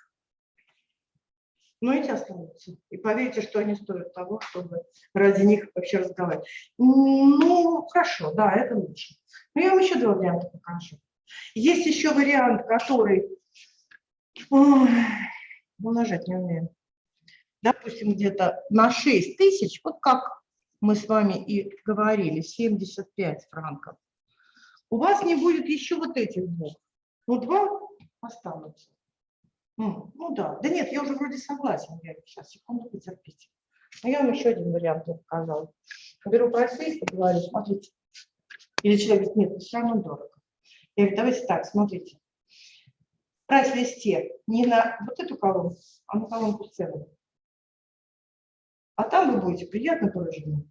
A: Но эти останутся. И поверьте, что они стоят того, чтобы ради них вообще разговаривать. Ну, хорошо, да, это лучше. Но я вам еще два варианта покажу. Есть еще вариант, который... Ой, умножать не умею. Допустим, где-то на 6 тысяч, вот как мы с вами и говорили, 75 франков. У вас не будет еще вот этих двух. Ну, два останутся. М, Ну да, да нет, я уже вроде согласен. Я сейчас, секунду, потерпите. Но я вам еще один вариант не показала. Беру прайс и говорю, смотрите. Или человек говорит, нет, все равно дорого. Я говорю, давайте так, смотрите. В прайс-листе не на вот эту колонку, а на колонку цены. А там вы будете приятно поражены.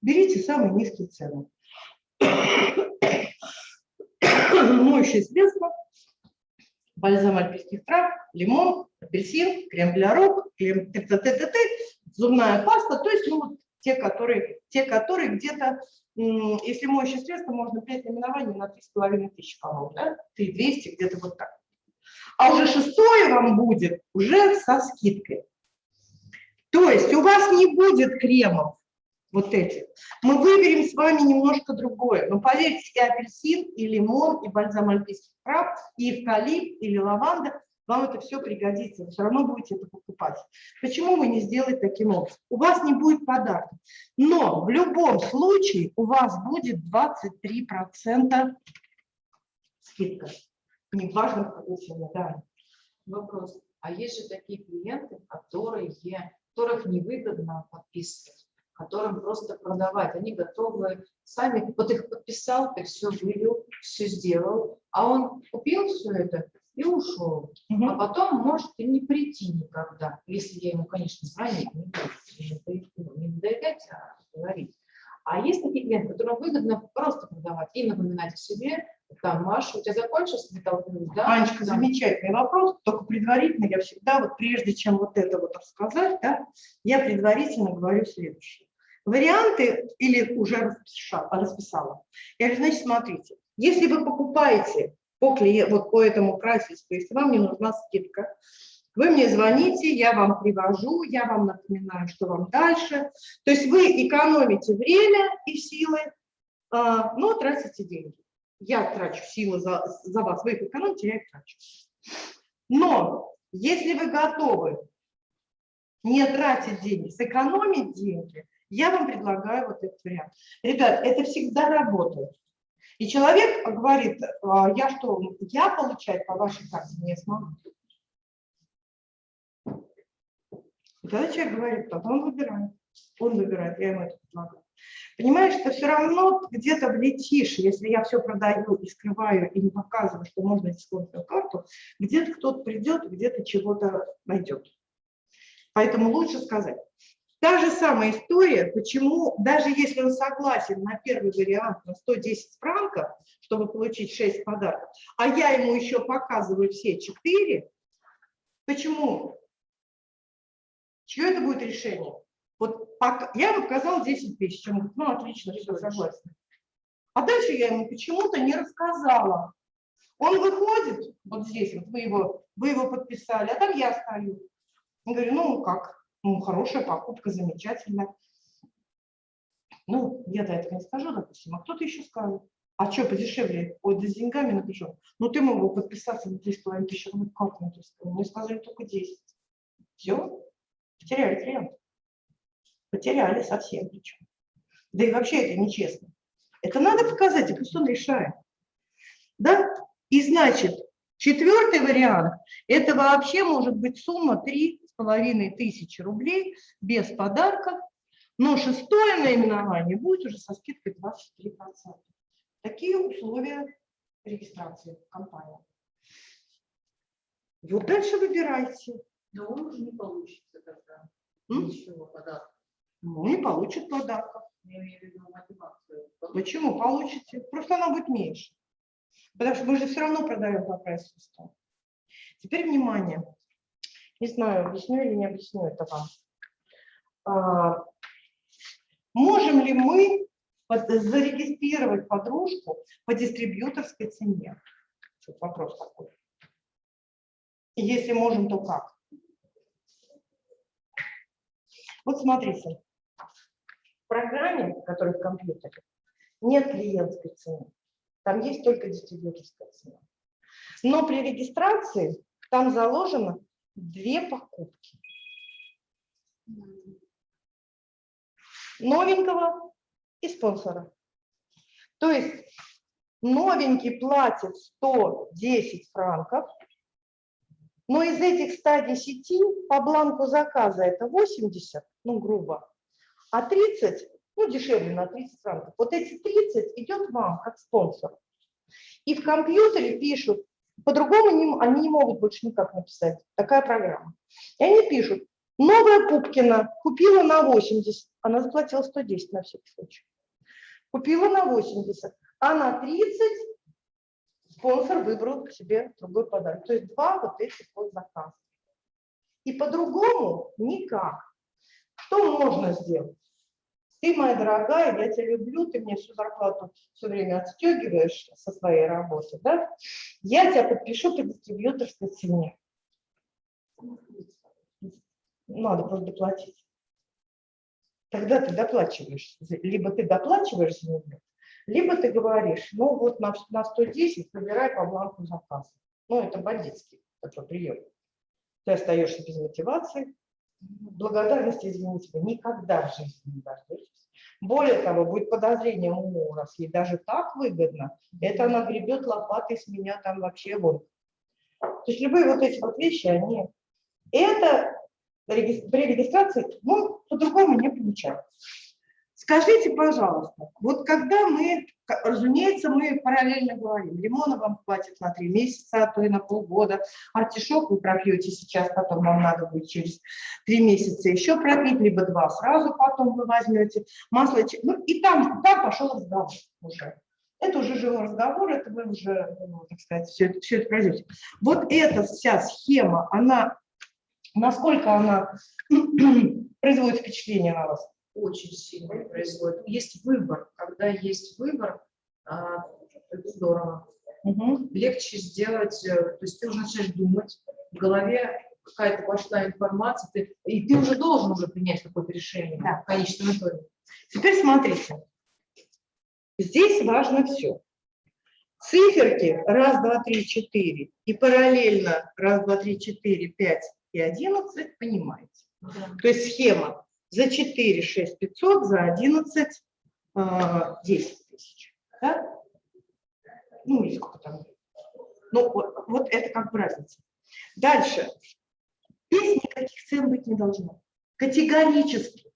A: Берите самые низкие цены. Моющее средство, бальзам альпийских трав, лимон, апельсин, крем для рук, крем т -т -т -т -т, зубная паста, то есть ну, вот те, которые, те, которые где-то, если моющее средство, можно 5 наименований на 3,5 тысячи, по-моему, да? 3200, где-то вот так. А уже шестое вам будет уже со скидкой. То есть у вас не будет кремов вот этих. Мы выберем с вами немножко другое. Но поверьте, и апельсин, и лимон, и бальзам альпийских трав, и эвкалипт, или лаванда, вам это все пригодится. Вы все равно будете это покупать. Почему вы не сделаете таким образом? У вас не будет подарка. Но в любом случае у вас будет 23% скидка. Неважно, в какой цене, да.
C: Вопрос. А есть же такие клиенты, которые, которых невыгодно подписывать, которым просто продавать. Они готовы сами, вот их подписал, ты все вывел, все сделал, а он купил все это и ушел. А
A: Мгм.
C: потом может и не прийти никогда, если я ему, конечно, звонить не буду, не ну, не доверять, а говорить. А есть такие клиенты, которым выгодно просто продавать и напоминать о себе, там, Маша, у тебя закончился металлург, да?
A: Анечка,
C: Там,
A: замечательный вопрос, только предварительно я всегда, вот прежде чем вот это вот рассказать, да, я предварительно говорю следующее. Варианты или уже расписала, расписала. Я говорю, значит, смотрите, если вы покупаете по, вот по этому прайсу, если вам не нужна скидка, вы мне звоните, я вам привожу, я вам напоминаю, что вам дальше. То есть вы экономите время и силы, а, но тратите деньги. Я трачу силы за, за вас, вы их экономите, я их трачу. Но если вы готовы не тратить деньги, сэкономить деньги, я вам предлагаю вот этот вариант. Ребят, это всегда работает. И человек говорит, «А, я что, я получать по вашей карте не смогу. И тогда человек говорит, тогда он выбирает. Он выбирает, я ему это предлагаю. Понимаешь, что все равно где-то влетишь, если я все продаю и скрываю, и не показываю, что можно дисконтную карту, где-то кто-то придет, где-то чего-то найдет. Поэтому лучше сказать. Та же самая история, почему, даже если он согласен на первый вариант на 110 франков, чтобы получить 6 подарков, а я ему еще показываю все 4, почему? Чье это будет решение? Вот пока, я ему показала 10 тысяч, он говорит, ну отлично, все, согласен. А дальше я ему почему-то не рассказала. Он выходит, вот здесь, вот вы его, вы его подписали, а там я стою. Я говорю, ну как, ну хорошая покупка, замечательная. Ну, я до этого не скажу, допустим, а кто-то еще скажет. А что, подешевле? Ой, да с деньгами напишу. Ну, ты мог бы подписаться на 3,5 тысячи рублей, как 3,5? Мы сказали только 10. Все, потеряли клиент. Потеряли совсем причем. Да и вообще это нечестно. Это надо показать, и пусть он решает. Да? И значит, четвертый вариант, это вообще может быть сумма 3,5 тысячи рублей без подарков, но шестое наименование будет уже со скидкой 23%. Такие условия регистрации компании. Вот дальше выбирайте.
E: Но он уже не получится тогда.
A: М?
E: Ничего подарка.
A: Ну, не получит подарков.
E: Я имею в виду мотивацию.
A: Почему? Получите. Просто она будет меньше. Потому что мы же все равно продаем по прайс листу. Теперь внимание. Не знаю, объясню или не объясню это вам. А, можем ли мы зарегистрировать подружку по дистрибьюторской цене? Вот вопрос такой. Если можем, то как? Вот смотрите. В программе, которая в компьютере, нет клиентской цены. Там есть только дистрибьюторская цена. Но при регистрации там заложено две покупки. Новенького и спонсора. То есть новенький платит 110 франков, но из этих 110 по бланку заказа это 80, ну грубо, а 30, ну дешевле на 30 франков. Вот эти 30 идет вам как спонсор. И в компьютере пишут, по-другому они не могут больше никак написать, такая программа. И они пишут, новая Пупкина купила на 80, она заплатила 110 на всякий случай. Купила на 80, а на 30 спонсор выбрал себе другой подарок. То есть два вот этих вот заказа. И по-другому никак. Что можно сделать? Ты, моя дорогая, я тебя люблю, ты мне всю зарплату все время отстегиваешь со своей работы, да? Я тебя подпишу по дистрибьюторской цене. Надо просто доплатить. Тогда ты доплачиваешь. Либо ты доплачиваешь за нее, либо ты говоришь, ну вот на, на 110 выбирай по бланку заказа. Ну, это бандитский такой прием. Ты остаешься без мотивации. Благодарности, извините, никогда в жизни не дождетесь. Более того, будет подозрение у раз, ей даже так выгодно, это она гребет лопатой с меня там вообще вон. То есть любые вот эти вот вещи, они... Это при регистрации, ну, по-другому не получается. Скажите, пожалуйста, вот когда мы, разумеется, мы параллельно говорим, лимона вам хватит на три месяца, а то и на полгода, артишок вы пропьете сейчас, потом вам надо будет через три месяца еще пропить, либо два сразу потом вы возьмете, масло, ну и там, там пошел разговор уже. Это уже живой разговор, это вы уже, ну, так сказать, все, это- все это пройдете. Вот эта вся схема, она, насколько она производит впечатление на вас?
C: Очень сильно происходит. Есть выбор. Когда есть выбор, а, это здорово.
A: Мгм.
C: Легче сделать, э, то есть ты уже начинаешь думать, в голове какая-то пошла информация, ты- и ты уже должен уже принять какое-то решение
A: Да.
C: в конечном итоге.
A: Теперь смотрите. Здесь важно все. Циферки раз, два, три, четыре и параллельно раз, два, три, четыре, пять и одиннадцать понимаете. То есть схема за 4 6 500, за 11 а, 10 тысяч. Да? Ну, или сколько там. Ну, вот, вот это как бы разница. Дальше. Здесь никаких цен быть не должно. Категорически.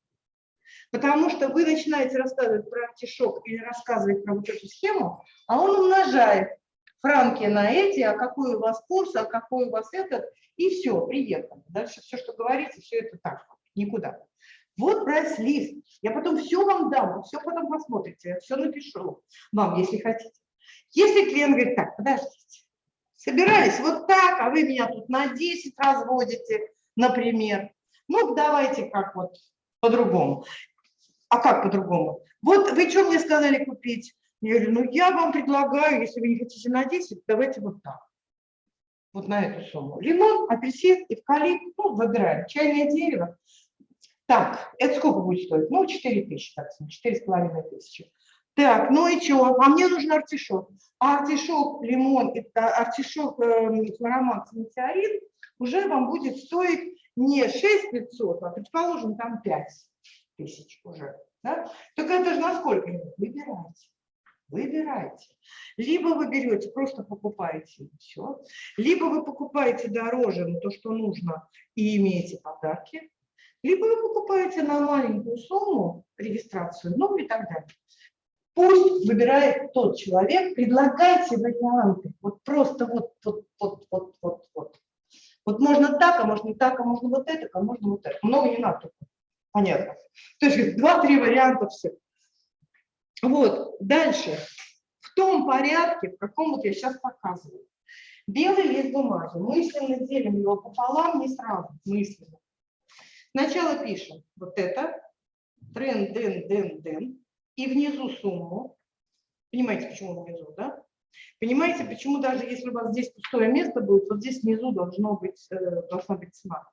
A: Потому что вы начинаете рассказывать про артишок или рассказывать про вот эту схему, а он умножает франки на эти, а какой у вас курс, а какой у вас этот, и все, приехали. Дальше все, что говорите, все это так, никуда. Вот прайс-лист. Я потом все вам дам, вы все потом посмотрите, я все напишу вам, если хотите. Если клиент говорит, так, подождите, собирались вот так, а вы меня тут на 10 разводите, например. Ну, давайте как вот по-другому. А как по-другому? Вот вы что мне сказали купить? Я говорю, ну я вам предлагаю, если вы не хотите на 10, давайте вот так. Вот на эту сумму. Лимон, апельсин, эвкалипт, ну, выбираем. Чайное дерево. Так, это сколько будет стоить? Ну, 4 тысячи, так, 4,5 тысячи. Так, ну и что? А мне нужен артишок. А артишок, лимон, это артишок, э, хлоромакс, метеорит уже вам будет стоить не 6 500, а, предположим, там 5 тысяч уже. Да? Так это же на сколько? Выбирайте. Выбирайте. Либо вы берете, просто покупаете и все. Либо вы покупаете дороже, но то, что нужно, и имеете подарки. Либо вы покупаете на маленькую сумму регистрацию, ну и так далее. Пусть выбирает тот человек, предлагайте варианты. Вот просто вот, вот, вот, вот, вот, вот. Вот можно так, а можно так, а можно вот это, а можно вот это. Много не надо. Понятно. То есть два-три варианта все. Вот, дальше. В том порядке, в каком вот я сейчас показываю. Белый лист бумаги. Мысленно делим его пополам, не сразу, мысленно. Сначала пишем вот это, трен, ден, ден, ден, и внизу сумму. Понимаете, почему внизу, да? Понимаете, почему даже если у вас здесь пустое место будет, вот здесь внизу должно быть, э, должна быть цена.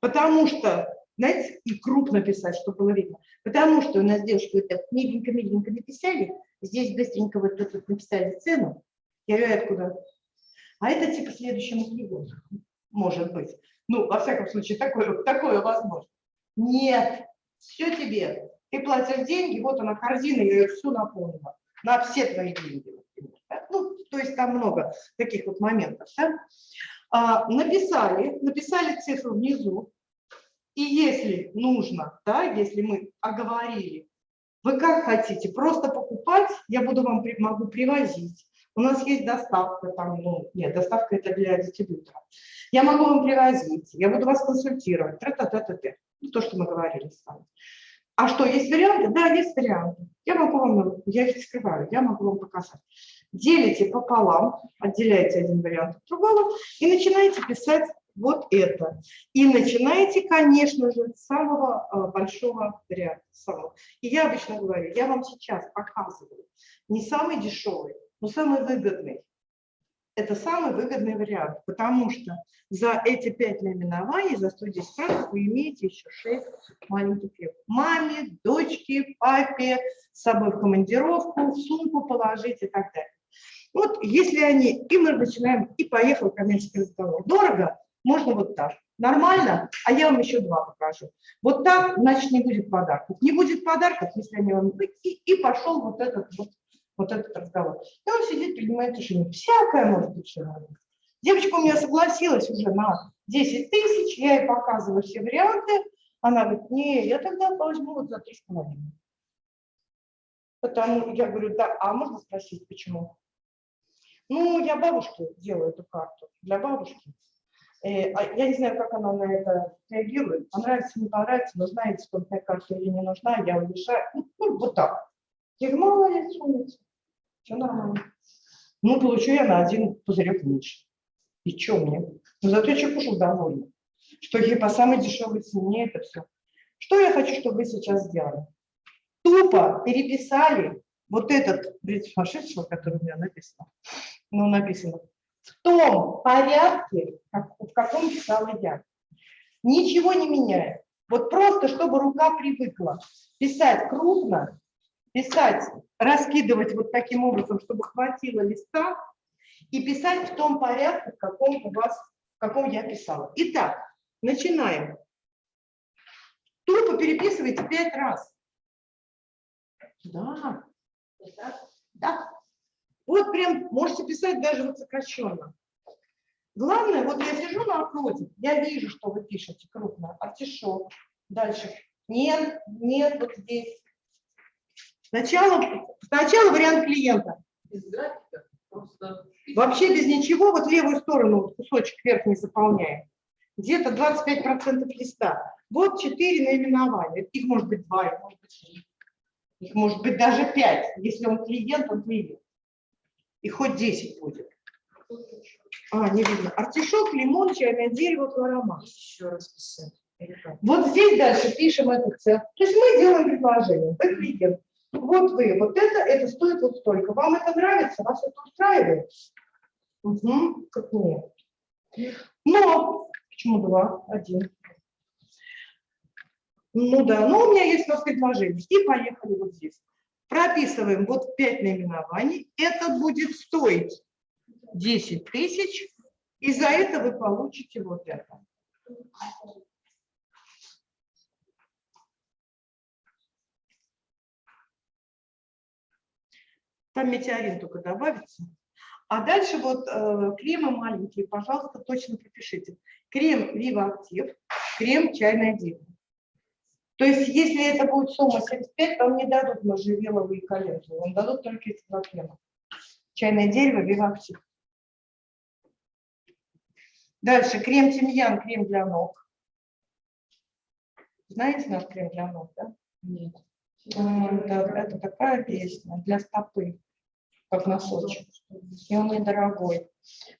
A: Потому что, знаете, и крупно писать, чтобы было видно. Потому что у нас девушки вот так миленько-миленько написали, здесь быстренько вот тут написали цену, я говорю, откуда? А это типа следующему клиенту, может быть. Ну, во всяком случае, такое, такое возможно. Нет, все тебе. Ты платишь деньги, вот она корзина, я ее всю наполнила. На все твои деньги. Ну, то есть там много таких вот моментов. Да? А, написали, написали цифру внизу. И если нужно, да, если мы оговорили, вы как хотите, просто покупать, я буду вам могу привозить, У нас есть доставка там, ну, нет, доставка это для дистрибьютора. Я могу вам привозить, я буду вас консультировать, тра-та-та-та-та. Ну, то, что мы говорили с вами. А что, есть варианты? Да, есть варианты. Я могу вам, я их не скрываю, я могу вам показать. Делите пополам, отделяете один вариант от другого и начинаете писать вот это. И начинаете, конечно же, с самого э, большого варианта. Самого. И я обычно говорю, я вам сейчас показываю не самый дешевый, но самый выгодный. Это самый выгодный вариант, потому что за эти пять наименований, за 110 франков вы имеете еще 6 маленьких лев. Маме, дочке, папе, с собой в командировку, в сумку положить и так далее. Вот если они, и мы начинаем, и поехал коммерческий разговор. Дорого? Можно вот так. Нормально? А я вам еще два покажу. Вот так, значит, не будет подарков. Не будет подарков, если они вам... И, и пошел вот этот вот, вот этот разговор. И он сидит, принимает решение. Всякое может быть желание. Девочка у меня согласилась уже на 10 тысяч, я ей показываю все варианты. Она говорит, не, я тогда возьму вот за 3,5. Потому я говорю, да, а можно спросить, почему? Ну, я бабушке делаю эту карту, для бабушки. Э, а я не знаю, как она на это реагирует. Понравится, не понравится, нужна экспортная карта или не нужна, я уезжаю. Ну, вот так. Я говорю, молодец, умница. Все нормально. Ну, получу я на один пузырек меньше. И что мне? Ну, зато я уже довольна. Что я по самой дешевой цене это все. Что я хочу, чтобы вы сейчас сделали? Тупо переписали вот этот сумасшедшего, который у меня написано. Ну, написано в том порядке, как, в каком писала я. Ничего не меняя. Вот просто, чтобы рука привыкла писать крупно, писать, раскидывать вот таким образом, чтобы хватило листа, и писать в том порядке, в каком у вас, в каком я писала. Итак, начинаем. Тупо переписывайте пять раз. Да. Да. Вот прям можете писать даже вот сокращенно. Главное, вот я сижу напротив, я вижу, что вы пишете крупно. Артишок. Дальше. Нет, нет, вот здесь. Сначала, сначала вариант клиента.
E: Без графика, просто...
A: Вообще без ничего, вот левую сторону вот кусочек верхний заполняем. Где-то 25% листа. Вот четыре наименования. Их может быть два, их может быть три. Их может быть даже пять. Если он клиент, он клиент. И хоть 10 будет. А, не видно. Артишок, лимон, чайное дерево, хлорома.
C: Еще раз писать.
A: Вот здесь дальше пишем этот цех. То есть мы делаем предложение. Вы клиент. Вот вы, вот это, это стоит вот столько. Вам это нравится? Вас это устраивает? Угу, как нет. Но, почему два? Один. Ну да, но у меня есть у вас предложение. И поехали вот здесь. Прописываем вот 5 наименований. Это будет стоить 10 тысяч. И за это вы получите вот это. Там метеорин только добавится. А дальше вот э, кремы маленькие, пожалуйста, точно пропишите. Крем Viva Active, крем чайное дерево. То есть, если это будет сумма 75, вам не дадут можжевеловые и календулы, вам дадут только эти два крема. Чайное дерево, Viva. Дальше крем тимьян, крем для ног. Знаете наш крем для ног, да?
C: Нет.
A: М, Это, это такая песня для стопы, как носочек. И он недорогой,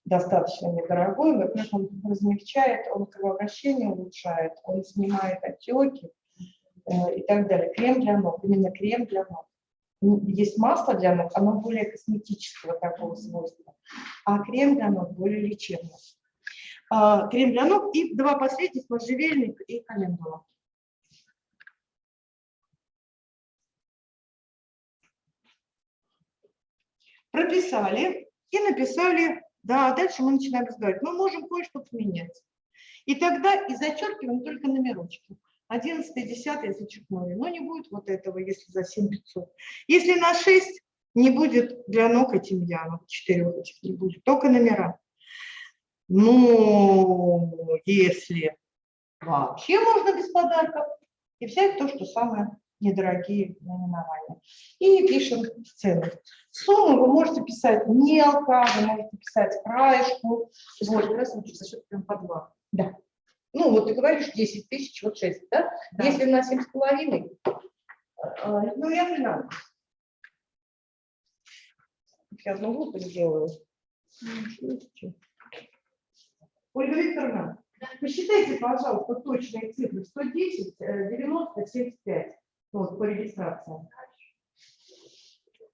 A: достаточно недорогой. Во-первых, он размягчает, он кровообращение улучшает, он снимает отеки э, и так далее. Крем для ног, именно крем для ног. М, Есть масло для ног, оно более косметического такого свойства, а крем для ног более лечебный. А, Крем для ног и два последних, можжевельник и календула. Прописали и написали, да, дальше мы начинаем разговаривать. Мы можем кое-что поменять. И тогда и зачеркиваем только номерочки. 11 10 зачеркнули. Но не будет вот этого, если за 7500. Если на 6, не будет для ног и тимьяна. Четырех этих не будет, только номера. Ну, если вообще можно без подарков, и взять то, что самое недорогие наименования. И пишем цены. Сумму вы можете писать мелко, вы можете писать краешку.
C: Вот, раз за счет прям по два.
A: Ну, вот ты говоришь 10 тысяч, вот 6, да?
C: Да.
A: Если на 7,5, э, ну, я 13. Я одну глупость сделаю. Ольга Викторовна, посчитайте, пожалуйста, точные цифры. 110, э, 90, 75 ну, вот, по регистрации.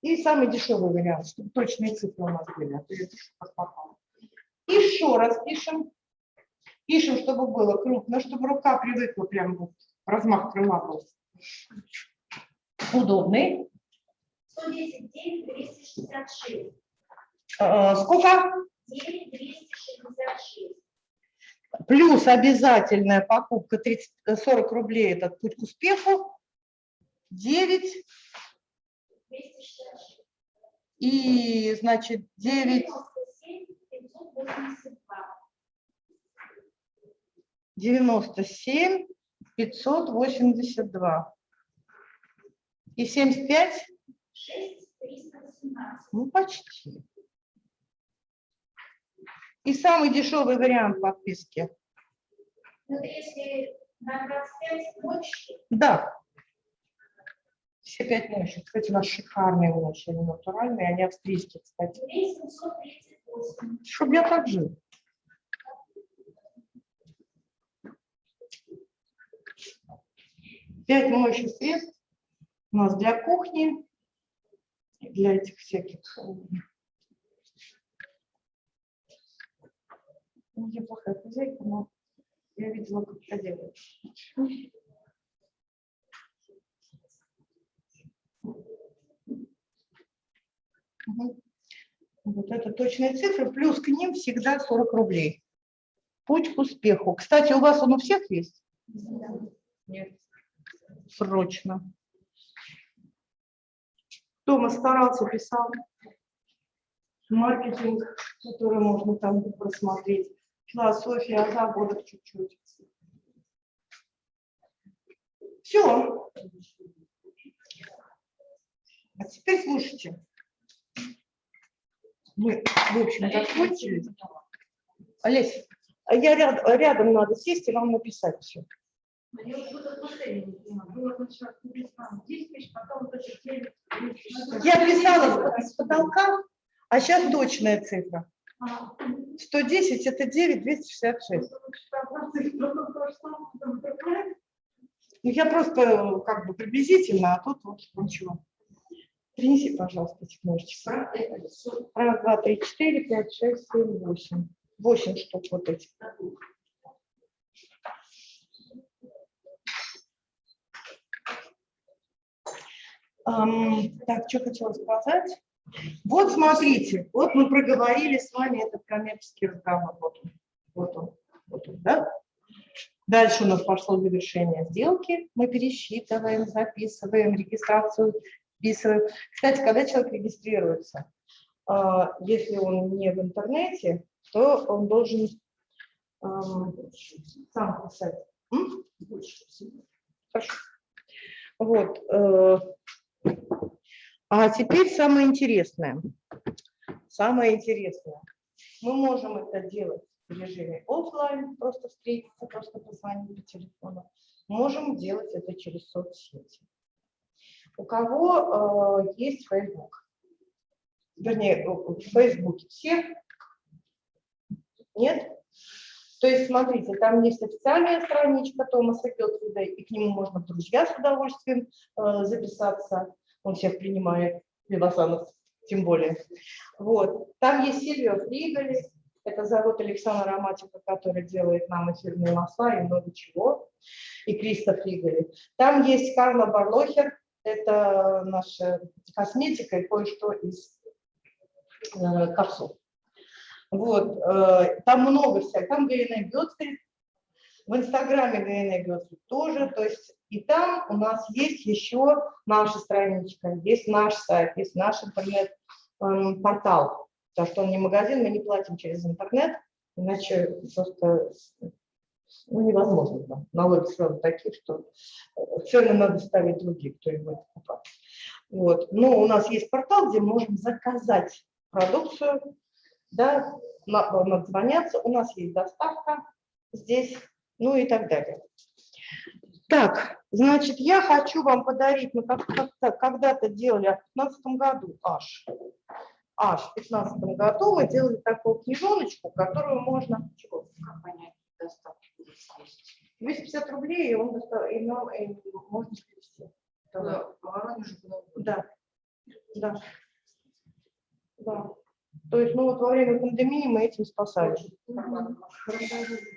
A: И самый дешевый вариант, чтобы точные цифры у нас были. А то я пишу как попало. Еще раз пишем. Пишем, чтобы было крупно, чтобы рука привыкла прям вот, размах крыла был. Удобный.
F: 110, 9, 266.
A: Э, Сколько?
F: 9, 266.
A: Плюс обязательная покупка 30, э, 40 рублей, этот путь к успеху. 9
F: 266.
A: и, значит, 9,
F: 97, 582.
A: 97, 582. И 75,
F: 6, 318.
A: ну почти. И самый дешевый вариант подписки.
F: Если на 25 ночи,
A: Да. Все пять мощи. Кстати, у нас шикарные мощи, они натуральные, они австрийские, кстати.
F: 2738.
A: Чтоб я так жил. Пять моющих средств у нас для кухни, для этих всяких. э, ну, Я плохая хозяйка, но я видела, как это делают. Вот это точные цифры, плюс к ним всегда 40 рублей. Путь к успеху. Кстати, у вас он у всех есть?
C: Нет.
A: Срочно. Тома старался, писал. Маркетинг, который можно там просмотреть. Философия о заводах чуть-чуть. Все. А теперь слушайте. Мы, в общем, закончили. Олесь, а я ряд- рядом надо сесть и вам написать все.
E: Я вот буду отношения не понимаю. Было сначала там 10 тысяч, потом вот эти 9 тысяч.
A: Я писала с потолка, а сейчас точная цифра.
E: А,
A: 110 это 9, 266.
E: потому что одна цифра, ну, то, что там такое.
A: Ну, я просто э, как бы приблизительно, а тут вот ничего. Принеси, пожалуйста, этих ножичек. Раз, два, три, четыре, пять, шесть, семь, восемь. Восемь штук вот этих. Ам, так, что хотела сказать? Вот смотрите, вот мы проговорили с вами этот коммерческий разговор. Вот он, вот он, вот он, да? Дальше у нас пошло завершение сделки. Мы пересчитываем, записываем, регистрацию вписываем. Кстати, когда человек регистрируется, а, если он не в интернете, то он должен ам, сам писать. Вот. э, А теперь самое интересное. Самое интересное. Мы можем это делать в режиме офлайн, просто встретиться, просто позвонить по телефону. Можем делать это через соцсети. У кого э, есть Facebook? Вернее, в Фейсбуке всех? Нет? То есть, смотрите, там есть официальная страничка Томаса Гелфрида, и к нему можно в друзья с удовольствием э, записаться. Он всех принимает, Левасанов тем более. Вот. Там есть Сильвия Фригали, это завод Александра Роматика, который делает нам эфирные масла и много чего, и Кристоф Фригали. Там есть Карла Барлохер, это наша косметика и кое-что из э, капсул. Вот, э, там много всяких, там Галина Гетфельд, в инстаграме Галина Гетфельд тоже, то есть и там у нас есть еще наша страничка, есть наш сайт, есть наш интернет-портал, потому что он не магазин, мы не платим через интернет, иначе просто Ну, невозможно. Налоги сразу такие, что э, цены надо ставить другие, кто будет покупать. Вот. Но у нас есть портал, где можем заказать продукцию, да, на- надо звоняться, у нас есть доставка здесь, ну и так далее. Так, значит, я хочу вам подарить, мы как- как-то когда-то делали в 2015 году аж, аж в 2015 году мы делали такую книжоночку, которую можно, чего,
C: Как понять доставку?
A: 250 рублей, и, он, доста- и нам и можно перевести.
C: Воронежу, куда угодно.
A: Да, да, да. То есть, ну вот во время пандемии мы этим спасали.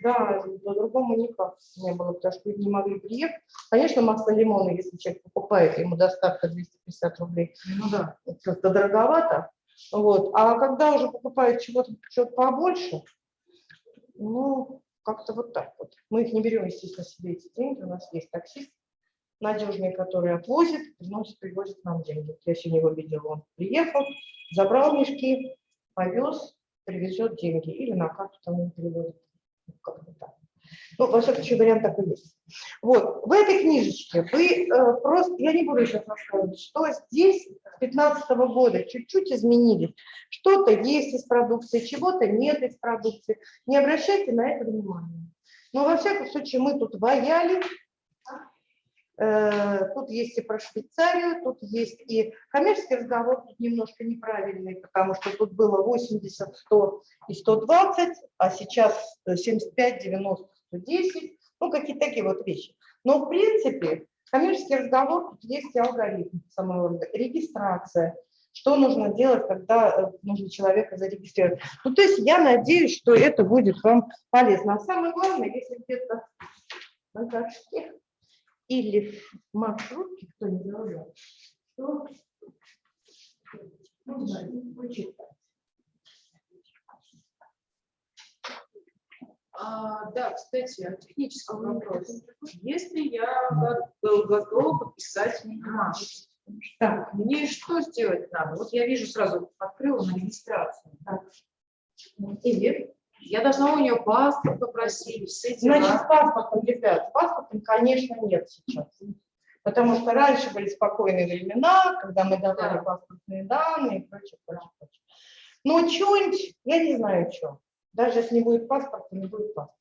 A: Да, по-другому никак не было, потому что люди не могли приехать. Конечно, масло лимона, если человек покупает, ему доставка 250 рублей,
C: Ну да.
A: это дороговато. Вот. А когда уже покупают чего-то чего побольше, ну, как-то вот так вот. Мы их не берем, естественно, себе эти деньги. У нас есть таксист надежный, который отвозит, приносит, привозит нам деньги. Я сегодня его видела, он приехал, забрал мешки, повез, привезет деньги. Или на карту там он переводит. Ну, Как-то так. Ну, во всяком случае, вариант такой есть. Вот, в этой книжечке вы э, просто, я не буду сейчас рассказывать, что здесь с 2015 года чуть-чуть изменились. Что-то есть из продукции, чего-то нет из продукции. Не обращайте на это внимания. Но во всяком случае мы тут ваяли, Э, Тут есть и про Швейцарию, тут есть и коммерческий разговор, тут немножко неправильный, потому что тут было 80, 100 и 120, а сейчас э, 75, 90, 110, ну какие-то такие вот вещи. Но в принципе коммерческий разговор, есть алгоритм самого регистрация, что нужно делать, когда э, нужно человека зарегистрировать. Ну то есть я надеюсь, что это будет вам полезно. А самое главное, если где-то на карточке или в маршрутке, кто не забыл, то можно почитать.
C: А, да, кстати, технический вопрос. Если я го- готова подписать бумажку,
A: Так,
C: мне что сделать надо? Вот я вижу сразу, открыла на регистрацию. И я должна у нее паспорт попросить, все дела.
A: Значит, паспортом, ребят, паспортом, конечно, нет сейчас. Потому что раньше были спокойные времена, когда мы давали
C: Да.
A: паспортные данные и прочее, прочее, прочее. Но что-нибудь, я не знаю, что. Даже если не будет паспорта, не будет паспорта.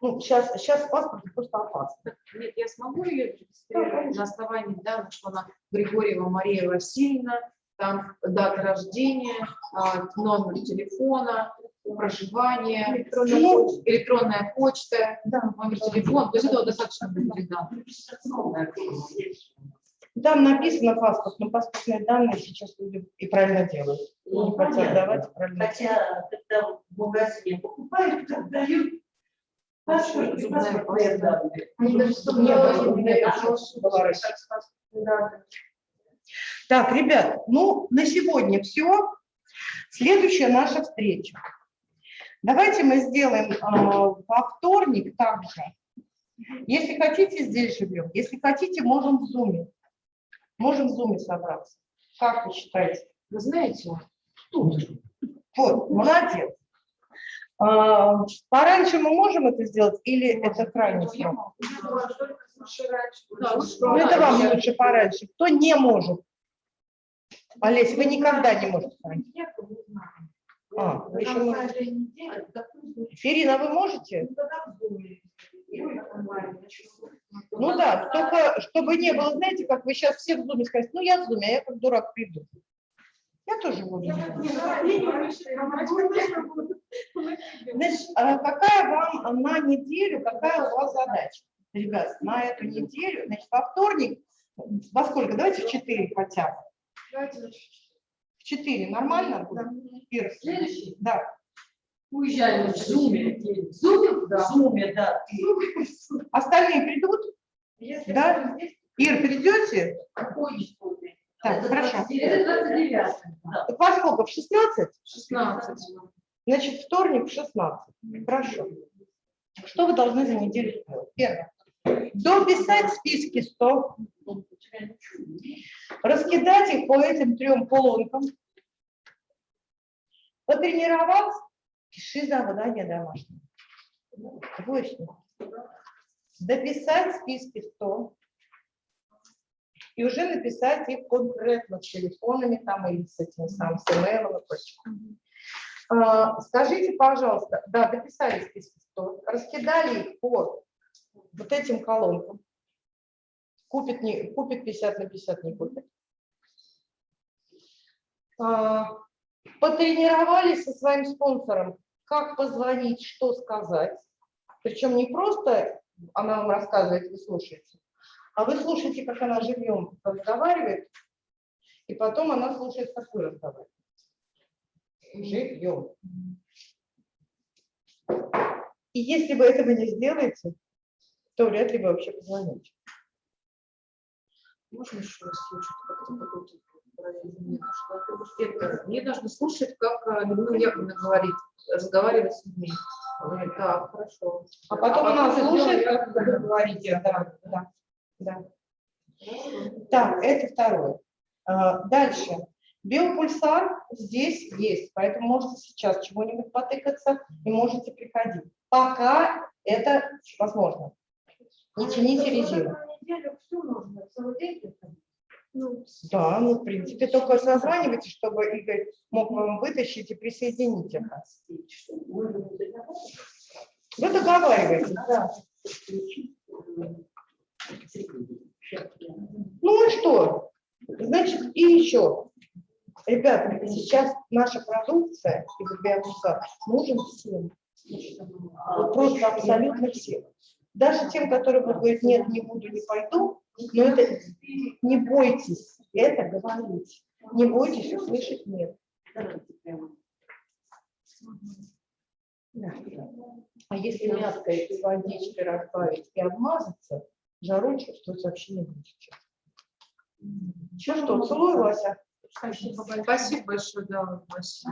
A: Ну, сейчас, сейчас паспорт просто опасно.
C: Нет, я смогу ее регистрировать на основании данных, что она Григорьева Мария Васильевна, там дата рождения, а, номер телефона, проживание,
A: Ну,
C: электронная почта,
A: да.
C: номер телефона. То есть этого достаточно будет данных.
A: Там написано паспорт, но паспортные данные сейчас люди и правильно делают.
G: Ну,
A: Не хотят давать, правильно.
G: Хотя, когда в магазине покупают, так дают паспорт и
C: Зубная
G: паспортные данные.
A: Так, ребят, ну на сегодня все. Следующая наша встреча. Давайте мы сделаем э, во вторник также. Если хотите, здесь живем. Если хотите, можем в зуме. Можем в зуме собраться. Как вы считаете?
C: Вы знаете,
A: Вот, молодец. А, Пораньше мы можем это сделать или это крайний
C: я
A: срок?
E: Да,
A: Ну, это вам лучше пораньше. Кто не может? Олесь, вы никогда не можете пораньше. А, вы еще можете. Ирина, вы можете? Ну да, только чтобы не было, знаете, как вы сейчас все в зуме скажете, ну я в зуме, а я как дурак приду. Я тоже буду. Значит, а какая вам на неделю, какая у вас задача? Ребят, на эту неделю, значит, во вторник, во сколько? Давайте в 4 хотя бы. В 4 нормально? Ира?
G: Следующий?
A: Да.
G: Уезжали в Зуме. В Зуме? В Зуме, да.
A: Остальные придут? Да? Ир, придете?
G: Какой история?
A: Так, хорошо.
G: Это 29 да.
A: Так во сколько? В 16?
C: 16.
A: Значит, вторник в 16. Хорошо. Что вы должны за неделю сделать? Первое. Дописать списки 100. Раскидать их по этим трем колонкам. Потренироваться. Пиши задание домашнее. Двоечник. Дописать списки 100 и уже написать их конкретно с телефонами там или с этим самым с email и прочим. А, Скажите, пожалуйста, да, дописали списки 100, раскидали их по вот этим колонкам. Купит, не, купит 50 на 50, не купит. А, Потренировались со своим спонсором, как позвонить, что сказать. Причем не просто она вам рассказывает, вы слушаете, а вы слушаете, как она живьем разговаривает, и потом она слушает, как вы разговариваете. Живьем. И если вы этого не сделаете, то вряд ли вы вообще позвоните.
C: Можно еще раз я параллель не что это Мне нужно слушать, как э, Людмила Яковлевна говорит, разговаривать с людьми. Так, хорошо.
A: А потом она
C: уже
A: слушает, как вы говорите. Да, да, да. Так, это второе. А, Дальше. Биопульсар здесь есть, поэтому можете сейчас чего-нибудь потыкаться и можете приходить. Пока это возможно. Не тяните резину.
E: На неделю все нужно, целый день.
C: Ну,
A: Да, ну, в принципе, только созванивайте, чтобы Игорь мог вам вытащить и присоединить это. Вы договариваетесь, да. Ну и что? Значит, и еще. Ребята, сейчас наша продукция из биомусора нужен всем. Вот просто абсолютно всем. Даже тем, которые будут говорить, нет, не буду, не пойду, но это не бойтесь это говорить. Не бойтесь услышать нет. Да. А если мягкое и водичкой разбавить и обмазаться, жару чувствовать вообще не будете. Ну что, целую, Вася.
C: Спасибо большое, да, Вася.